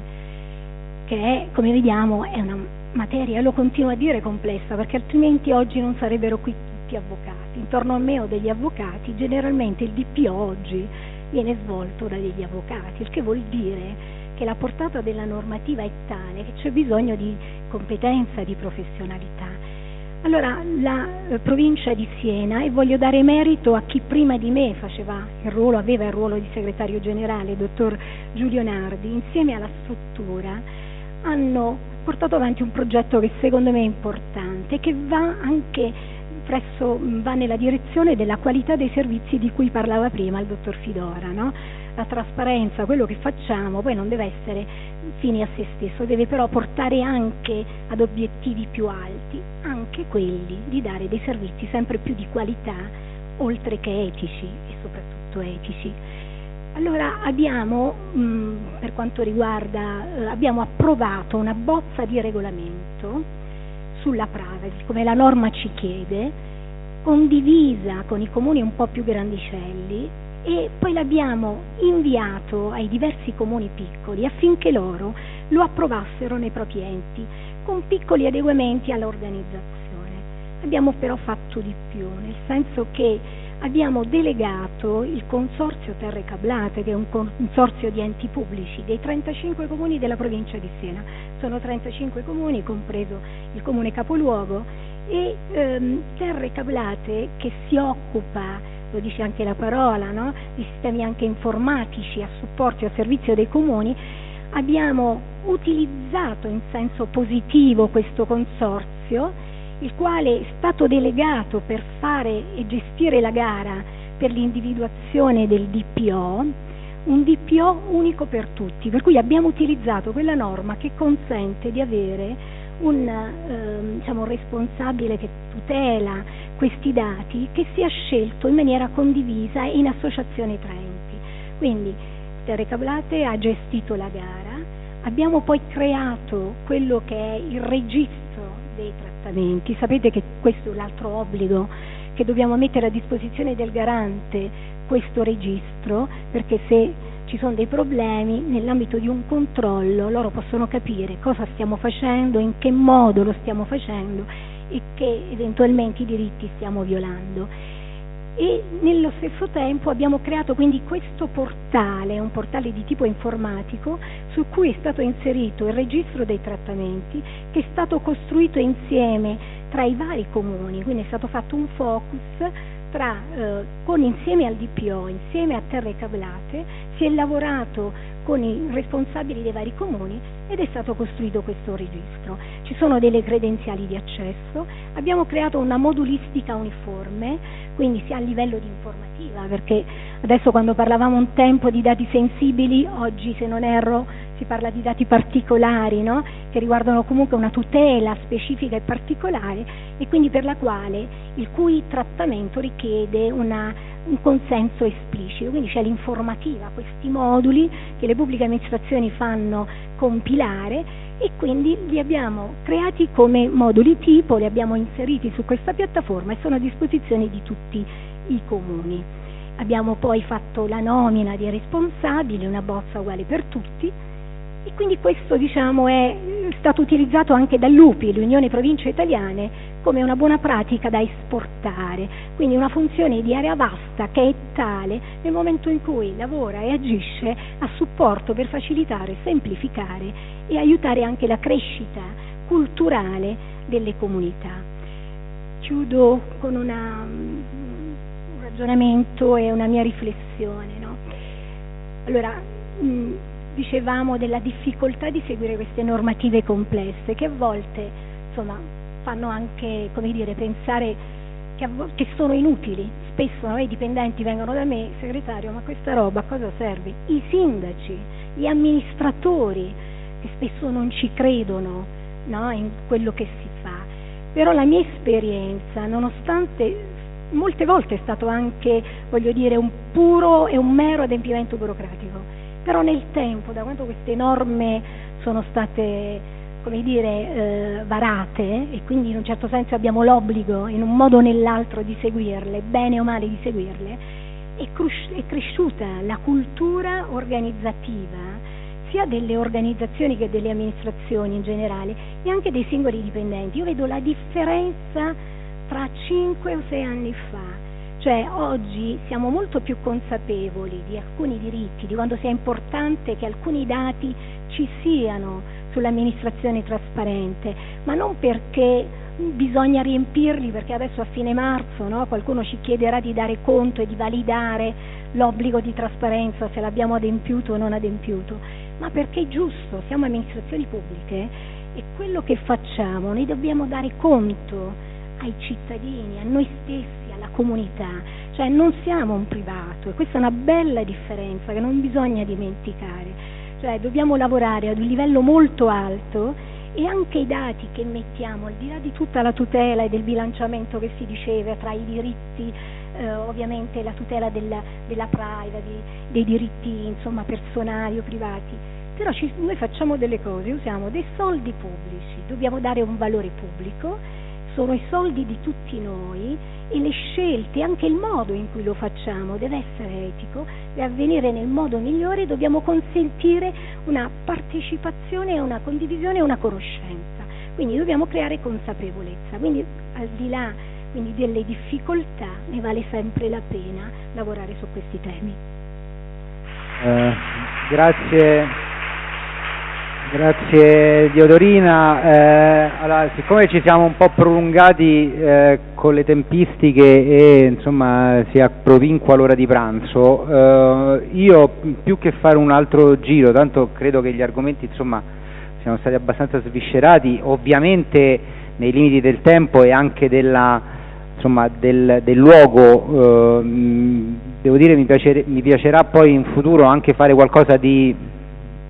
che è, come vediamo è una materia, lo continuo a dire, complessa, perché altrimenti oggi non sarebbero qui tutti avvocati. Intorno a me ho degli avvocati, generalmente il DPO oggi viene svolto da degli avvocati, il che vuol dire che la portata della normativa è tale che c'è bisogno di competenza, di professionalità. Allora, la eh, provincia di Siena, e voglio dare merito a chi prima di me il ruolo, aveva il ruolo di segretario generale, il dottor Giulio Nardi, insieme alla struttura, hanno portato avanti un progetto che secondo me è importante, che va anche presso, va nella direzione della qualità dei servizi di cui parlava prima il dottor Fidora. No? La trasparenza, quello che facciamo, poi non deve essere fine a se stesso, deve però portare anche ad obiettivi più alti, anche quelli di dare dei servizi sempre più di qualità, oltre che etici e soprattutto etici. Allora abbiamo, mh, per quanto riguarda, eh, abbiamo approvato una bozza di regolamento sulla privacy, come la norma ci chiede, condivisa con i comuni un po' più grandicelli e poi l'abbiamo inviato ai diversi comuni piccoli affinché loro lo approvassero nei propri enti, con piccoli adeguamenti all'organizzazione. Abbiamo però fatto di più, nel senso che abbiamo delegato il Consorzio Terre Cablate, che è un consorzio di enti pubblici dei 35 comuni della provincia di Siena. Sono 35 comuni, compreso il comune capoluogo, e ehm, Terre Cablate che si occupa, lo dice anche la parola, no? di sistemi anche informatici a supporto e a servizio dei comuni, abbiamo utilizzato in senso positivo questo consorzio il quale è stato delegato per fare e gestire la gara per l'individuazione del DPO, un DPO unico per tutti, per cui abbiamo utilizzato quella norma che consente di avere un, eh, diciamo, responsabile che tutela questi dati che sia scelto in maniera condivisa in associazione tra enti. Quindi Terre Cablate ha gestito la gara, abbiamo poi creato quello che è il registro dei trattamenti. Sapete che questo è l'altro obbligo che dobbiamo mettere a disposizione del garante questo registro perché se ci sono dei problemi nell'ambito di un controllo loro possono capire cosa stiamo facendo, in che modo lo stiamo facendo e che eventualmente i diritti stiamo violando. E nello stesso tempo abbiamo creato quindi questo portale, un portale di tipo informatico su cui è stato inserito il registro dei trattamenti che è stato costruito insieme tra i vari comuni, quindi è stato fatto un focus tra, eh, con, insieme al DPO, insieme a Terre Cablate, si è lavorato con i responsabili dei vari comuni ed è stato costruito questo registro. Ci sono delle credenziali di accesso, abbiamo creato una modulistica uniforme, quindi sia a livello di informativa, perché adesso quando parlavamo un tempo di dati sensibili, oggi se non erro si parla di dati particolari, no? che riguardano comunque una tutela specifica e particolare e quindi per la quale il cui trattamento richiede una, un consenso esplicito, quindi c'è l'informativa, questi moduli che le pubbliche amministrazioni fanno compilare e quindi li abbiamo creati come moduli tipo, li abbiamo inseriti su questa piattaforma e sono a disposizione di tutti i comuni. Abbiamo poi fatto la nomina dei responsabili, una bozza uguale per tutti, e quindi questo diciamo, è stato utilizzato anche dall'UPI, l'Unione Province Italiane, come una buona pratica da esportare, quindi una funzione di area vasta che è tale nel momento in cui lavora e agisce a supporto per facilitare, semplificare e aiutare anche la crescita culturale delle comunità. Chiudo con una, un ragionamento e una mia riflessione. No? Allora, mh, dicevamo della difficoltà di seguire queste normative complesse che a volte insomma, fanno anche dire, pensare che, che, sono inutili. Spesso no, i dipendenti vengono da me, segretario, ma questa roba a cosa serve? I sindaci, gli amministratori che spesso non ci credono no, in quello che si fa. Però la mia esperienza, nonostante molte volte è stato anche, voglio dire, un puro e un mero adempimento burocratico, però nel tempo, da quando queste norme sono state come dire, eh, varate e quindi in un certo senso abbiamo l'obbligo in un modo o nell'altro di seguirle, bene o male di seguirle, è, crus- è cresciuta la cultura organizzativa sia delle organizzazioni che delle amministrazioni in generale e anche dei singoli dipendenti. Io vedo la differenza tra 5 o 6 anni fa cioè oggi siamo molto più consapevoli di alcuni diritti, di quanto sia importante che alcuni dati ci siano sull'amministrazione trasparente, ma non perché bisogna riempirli perché adesso a fine marzo no, qualcuno ci chiederà di dare conto e di validare l'obbligo di trasparenza se l'abbiamo adempiuto o non adempiuto, ma perché è giusto, siamo amministrazioni pubbliche e quello che facciamo noi dobbiamo dare conto ai cittadini, a noi stessi alla comunità, cioè non siamo un privato e questa è una bella differenza che non bisogna dimenticare, cioè dobbiamo lavorare ad un livello molto alto e anche i dati che mettiamo, al di là di tutta la tutela e del bilanciamento che si diceva tra i diritti, eh, ovviamente la tutela della, della privacy, dei diritti insomma, personali o privati, però ci, noi facciamo delle cose, usiamo dei soldi pubblici, dobbiamo dare un valore pubblico sono i soldi di tutti noi e le scelte, anche il modo in cui lo facciamo deve essere etico, deve avvenire nel modo migliore, dobbiamo consentire una partecipazione, una condivisione e una conoscenza. Quindi dobbiamo creare consapevolezza, quindi al di là quindi, delle difficoltà ne vale sempre la pena lavorare su questi temi. Eh, grazie. Grazie Diodorina. Eh, allora, siccome ci siamo un po' prolungati eh, con le tempistiche e insomma si approvinqua l'ora di pranzo, eh, io più che fare un altro giro, tanto credo che gli argomenti insomma siano stati abbastanza sviscerati, ovviamente nei limiti del tempo e anche della, insomma, del, del, luogo, eh, devo dire mi, piacere, mi piacerà poi in futuro anche fare qualcosa di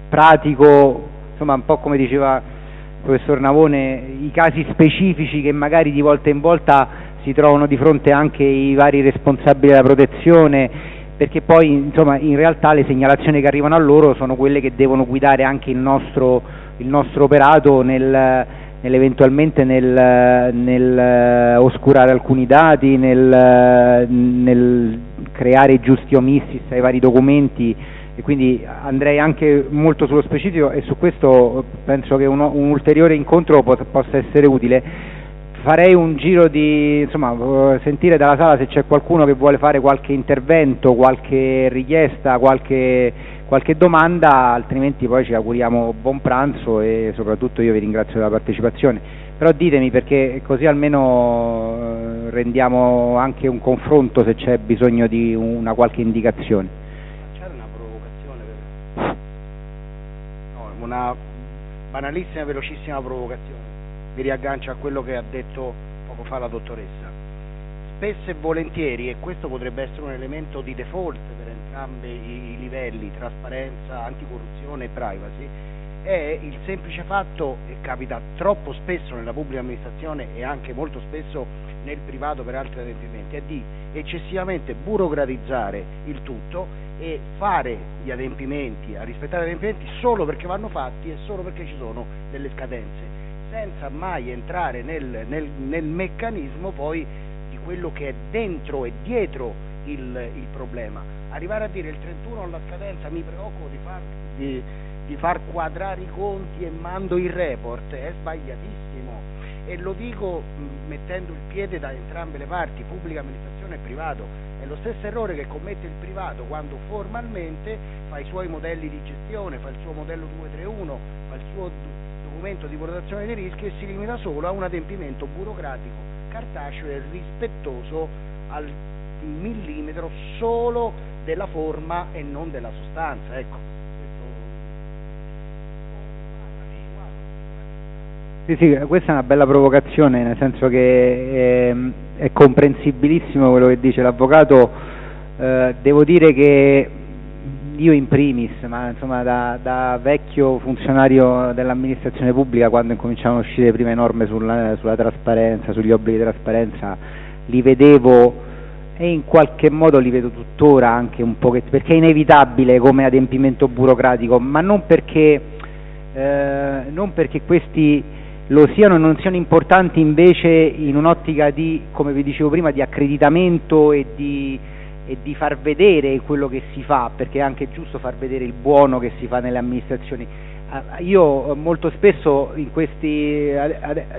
pratico insomma un po' come diceva il professor Navone, i casi specifici che magari di volta in volta si trovano di fronte anche i vari responsabili della protezione, perché poi insomma in realtà le segnalazioni che arrivano a loro sono quelle che devono guidare anche il nostro, il nostro operato nel, nell'eventualmente nel, nel, oscurare alcuni dati, nel, nel creare giusti omissis ai vari documenti e quindi andrei anche molto sullo specifico e su questo penso che uno, un ulteriore incontro pot- possa essere utile. Farei un giro di insomma, sentire dalla sala se c'è qualcuno che vuole fare qualche intervento, qualche richiesta, qualche, qualche domanda, altrimenti poi ci auguriamo buon pranzo e soprattutto io vi ringrazio della partecipazione. Però ditemi perché così almeno eh, rendiamo anche un confronto se c'è bisogno di una qualche indicazione. Una banalissima e velocissima provocazione. Mi riaggancio a quello che ha detto poco fa la dottoressa. Spesso e volentieri, e questo potrebbe essere un elemento di default per entrambi i livelli, trasparenza, anticorruzione e privacy, è il semplice fatto, e capita troppo spesso nella pubblica amministrazione e anche molto spesso nel privato per altri adempimenti, è di eccessivamente burocratizzare il tutto e fare gli adempimenti, a rispettare gli adempimenti solo perché vanno fatti e solo perché ci sono delle scadenze, senza mai entrare nel, nel, nel meccanismo poi di quello che è dentro e dietro il, il, problema. Arrivare a dire il 31 alla scadenza mi preoccupo di far, di, di far quadrare i conti e mando il report è sbagliatissimo e lo dico mh, mettendo il piede da entrambe le parti, pubblica amministrazione e privato, è lo stesso errore che commette il privato quando formalmente fa i suoi modelli di gestione, fa il suo modello 231, fa il suo documento di valutazione dei rischi e si limita solo a un adempimento burocratico, cartaceo e rispettoso al millimetro solo della forma e non della sostanza. Ecco. Sì, sì, questa è una bella provocazione, nel senso che eh, è comprensibilissimo quello che dice l'avvocato. Eh, devo dire che io in primis, ma insomma da, da vecchio funzionario dell'amministrazione pubblica, quando incominciavano a uscire le prime norme sulla, sulla trasparenza, sugli obblighi di trasparenza, li vedevo e in qualche modo li vedo tuttora anche un po' perché è inevitabile come adempimento burocratico, ma non perché, eh, non perché questi lo siano e non siano importanti invece in un'ottica di, come vi dicevo prima, di accreditamento e di, e di far vedere quello che si fa, perché è anche giusto far vedere il buono che si fa nelle amministrazioni. Ah, io molto spesso questi,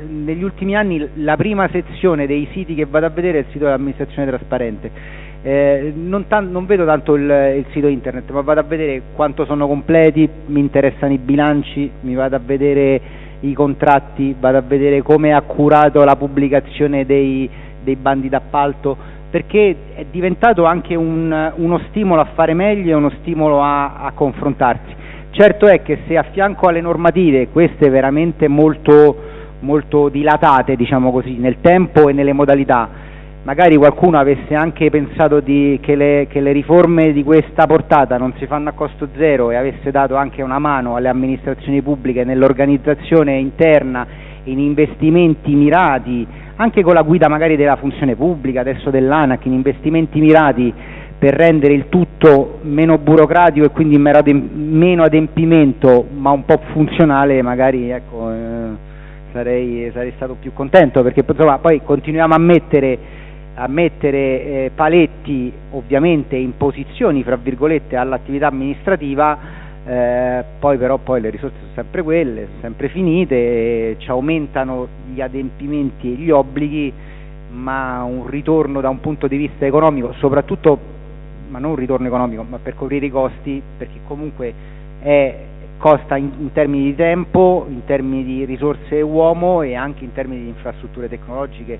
negli ultimi anni la prima sezione dei siti che vado a vedere è il sito dell'amministrazione trasparente. Eh, non, non, vedo tanto il, il, sito internet, ma vado a vedere quanto sono completi, mi interessano i bilanci, mi vado a vedere i contratti, vado a vedere come è accurato la pubblicazione dei, dei bandi d'appalto, perché è diventato anche un, uno stimolo a fare meglio e uno stimolo a, a confrontarsi. Certo è che se a fianco alle normative, queste veramente molto, molto dilatate diciamo così, nel tempo e nelle modalità, magari qualcuno avesse anche pensato di, che, le, che, le, riforme di questa portata non si fanno a costo zero e avesse dato anche una mano alle amministrazioni pubbliche nell'organizzazione interna, in investimenti mirati, anche con la guida magari della funzione pubblica, adesso dell'ANAC, in investimenti mirati per rendere il tutto meno burocratico e quindi meno adempimento ma un po' funzionale, magari ecco, eh, sarei, sarei, stato più contento perché insomma, poi continuiamo a mettere a mettere eh, paletti ovviamente imposizioni fra virgolette all'attività amministrativa eh, poi però poi le risorse sono sempre quelle, sono sempre finite, ci aumentano gli adempimenti e gli obblighi, ma un ritorno da un punto di vista economico, soprattutto, ma non un ritorno economico, ma per coprire i costi, perché comunque è, costa in, in termini di tempo, in termini di risorse uomo e anche in termini di infrastrutture tecnologiche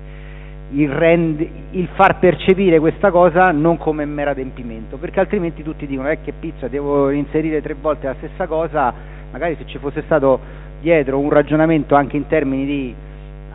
il, rend, il, far percepire questa cosa non come mero adempimento, perché altrimenti tutti dicono eh, che pizza, devo inserire tre volte la stessa cosa, magari se ci fosse stato dietro un ragionamento anche in termini di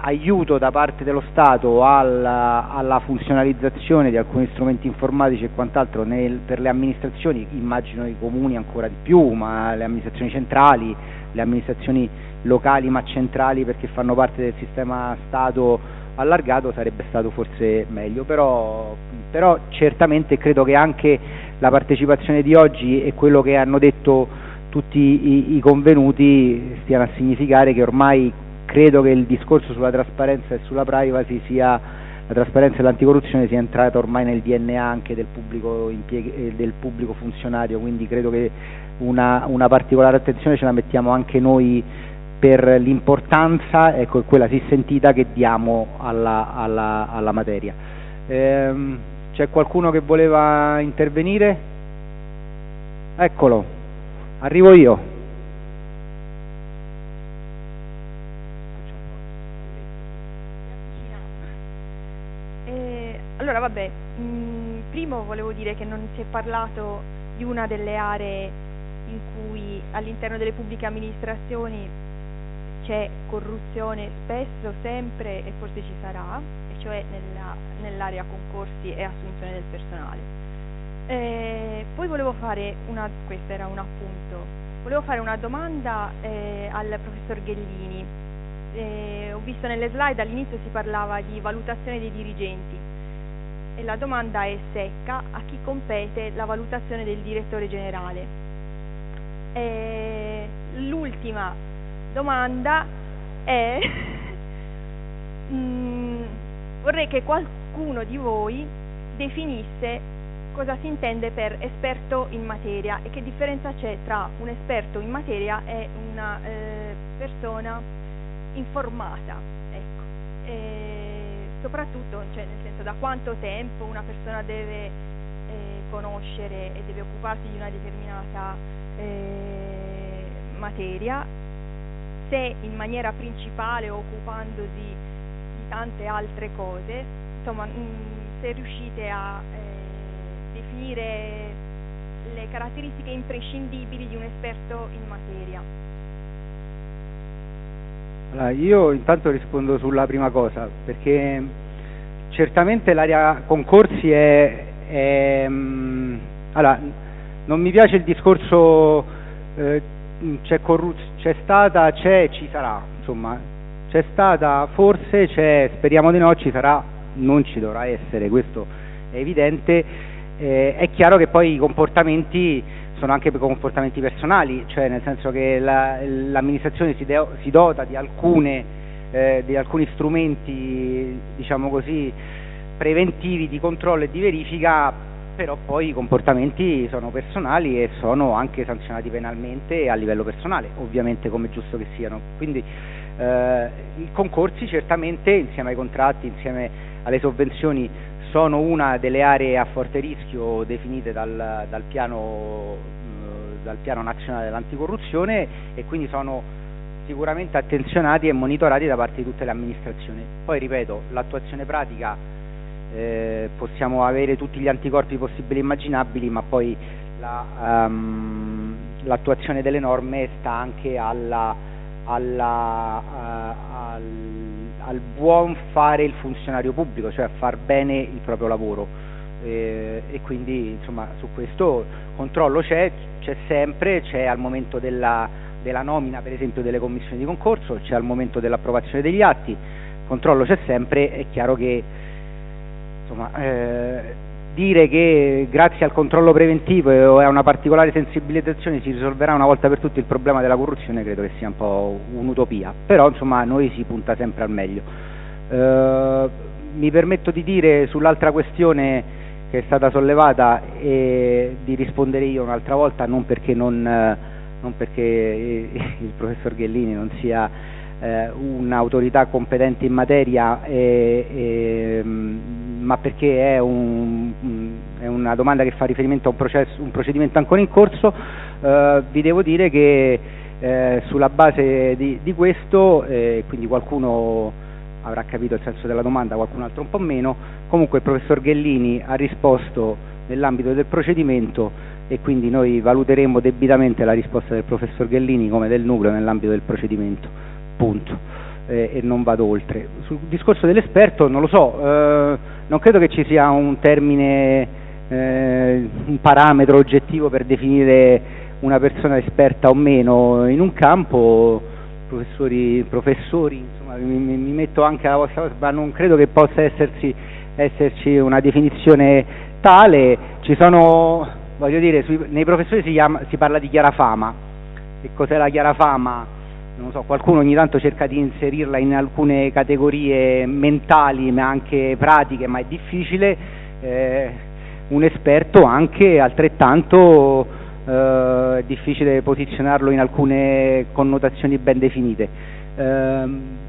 aiuto da parte dello Stato alla, alla funzionalizzazione di alcuni strumenti informatici e quant'altro nel, per le amministrazioni, immagino i comuni ancora di più, ma le amministrazioni centrali, le amministrazioni locali ma centrali perché fanno parte del sistema Stato allargato sarebbe stato forse meglio, però, però certamente credo che anche la partecipazione di oggi e quello che hanno detto tutti i, i convenuti stiano a significare che ormai credo che il discorso sulla trasparenza e sulla privacy sia la trasparenza e l'anticorruzione sia entrata ormai nel DNA anche del pubblico, eh, del pubblico funzionario, quindi credo che una, una particolare attenzione ce la mettiamo anche noi per l'importanza, ecco, quella si sentita che diamo alla, alla, alla materia. Ehm, c'è qualcuno che voleva intervenire? Eccolo, arrivo io. Eh, allora, vabbè, mm, primo volevo dire che non si è parlato di una delle aree in cui all'interno delle pubbliche amministrazioni c'è corruzione spesso, sempre e forse ci sarà, e cioè nella, nell'area concorsi e assunzione del personale. Eh, poi volevo fare una, questo era un appunto, volevo fare una domanda eh, al professor Ghellini. Eh, ho visto nelle slide all'inizio si parlava di valutazione dei dirigenti e la domanda è secca a chi compete la valutazione del direttore generale. l'ultima domanda è mm, vorrei che qualcuno di voi definisse cosa si intende per esperto in materia e che differenza c'è tra un esperto in materia e una eh, persona informata. Ecco. soprattutto cioè, nel senso da quanto tempo una persona deve eh, conoscere e deve occuparsi di una determinata eh, materia, se in maniera principale occupandosi di tante altre cose, insomma mm, se riuscite a eh, definire le caratteristiche imprescindibili di un esperto in materia. Allora, io intanto rispondo sulla prima cosa, perché certamente l'area concorsi è, è um, allora, non mi piace il discorso eh, c'è, corruz- c'è stata, c'è, ci sarà, insomma, c'è stata, forse c'è, speriamo di no, ci sarà, non ci dovrà essere, questo è evidente, eh, è chiaro che poi i comportamenti sono anche comportamenti personali, cioè nel senso che la, l'amministrazione si, de- si, dota di, alcune, eh, di alcuni strumenti, diciamo così, preventivi di controllo e di verifica, però poi i comportamenti sono personali e sono anche sanzionati penalmente a livello personale, ovviamente come è giusto che siano. Quindi eh, i concorsi certamente insieme ai contratti, insieme alle sovvenzioni sono una delle aree a forte rischio definite dal, dal, piano, eh, dal piano nazionale dell'anticorruzione e quindi sono sicuramente attenzionati e monitorati da parte di tutte le amministrazioni. Poi ripeto, l'attuazione pratica eh, possiamo avere tutti gli anticorpi possibili e immaginabili, ma poi la, um, l'attuazione delle norme sta anche alla, alla, uh, al, al, buon fare il funzionario pubblico, cioè a far bene il proprio lavoro. Eh, e quindi insomma su questo controllo c'è, c'è sempre, c'è al momento della, della nomina per esempio delle commissioni di concorso, c'è al momento dell'approvazione degli atti, controllo c'è sempre, è chiaro che insomma, eh, dire che grazie al controllo preventivo e a una particolare sensibilizzazione si risolverà una volta per tutte il problema della corruzione credo che sia un po' un'utopia, però insomma noi si punta sempre al meglio. Eh, mi permetto di dire sull'altra questione che è stata sollevata e di rispondere io un'altra volta non perché, non, non perché il professor Ghellini non sia eh, un'autorità competente in materia e, e, ma perché è, un, è, una domanda che fa riferimento a un, processo, un procedimento ancora in corso, eh, vi devo dire che eh, sulla base di, di questo, eh, quindi qualcuno avrà capito il senso della domanda, qualcun altro un po' meno, comunque il professor Ghellini ha risposto nell'ambito del procedimento e quindi noi valuteremo debitamente la risposta del professor Ghellini come del nucleo nell'ambito del procedimento, punto. Eh, e non vado oltre. Sul discorso dell'esperto non lo so, eh, non credo che ci sia un termine, eh, un parametro oggettivo per definire una persona esperta o meno in un campo, professori, professori insomma, mi, mi, metto anche alla vostra cosa, ma non credo che possa esserci, esserci una definizione tale, ci sono, voglio dire, sui, nei professori si, chiama, si parla di chiara fama, che cos'è la chiara fama? So, qualcuno ogni tanto cerca di inserirla in alcune categorie mentali ma anche pratiche, ma è difficile, eh, un esperto anche altrettanto eh, è difficile posizionarlo in alcune connotazioni ben definite. Eh,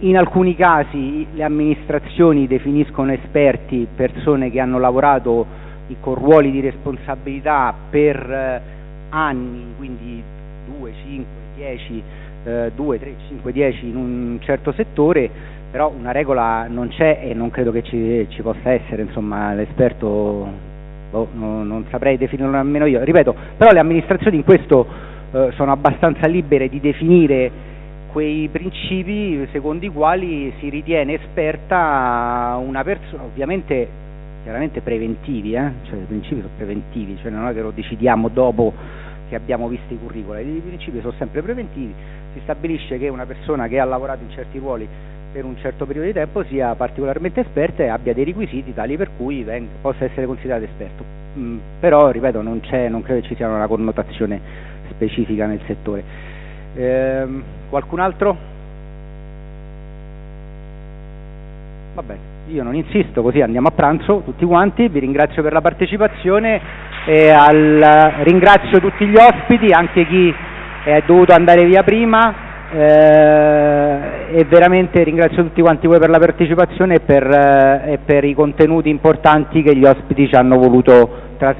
in alcuni casi le amministrazioni definiscono esperti persone che hanno lavorato con ruoli di responsabilità per eh, anni, quindi 2, 5, 10 eh, 2, 3, 5, 10 in un certo settore, però una regola non c'è e non credo che ci, ci possa essere, insomma l'esperto boh, no, non saprei definirlo nemmeno io. Ripeto, però le amministrazioni in questo eh, sono abbastanza libere di definire quei principi secondo i quali si ritiene esperta una persona, ovviamente chiaramente preventivi, eh? cioè i principi sono preventivi, cioè non è che lo decidiamo dopo che abbiamo visto i curricula, i principi sono sempre preventivi, si stabilisce che una persona che ha lavorato in certi ruoli per un certo periodo di tempo sia particolarmente esperta e abbia dei requisiti tali per cui venga, possa essere considerato esperto. Mm, però, ripeto, non, non, credo ci sia una connotazione specifica nel settore. Ehm, qualcun altro? Va bene, io non insisto, così andiamo a pranzo tutti quanti, vi ringrazio per la partecipazione al, ringrazio tutti gli ospiti, anche chi è dovuto andare via prima. Eh, e veramente ringrazio tutti quanti voi per la partecipazione e per, eh, e per i contenuti importanti che gli ospiti ci hanno voluto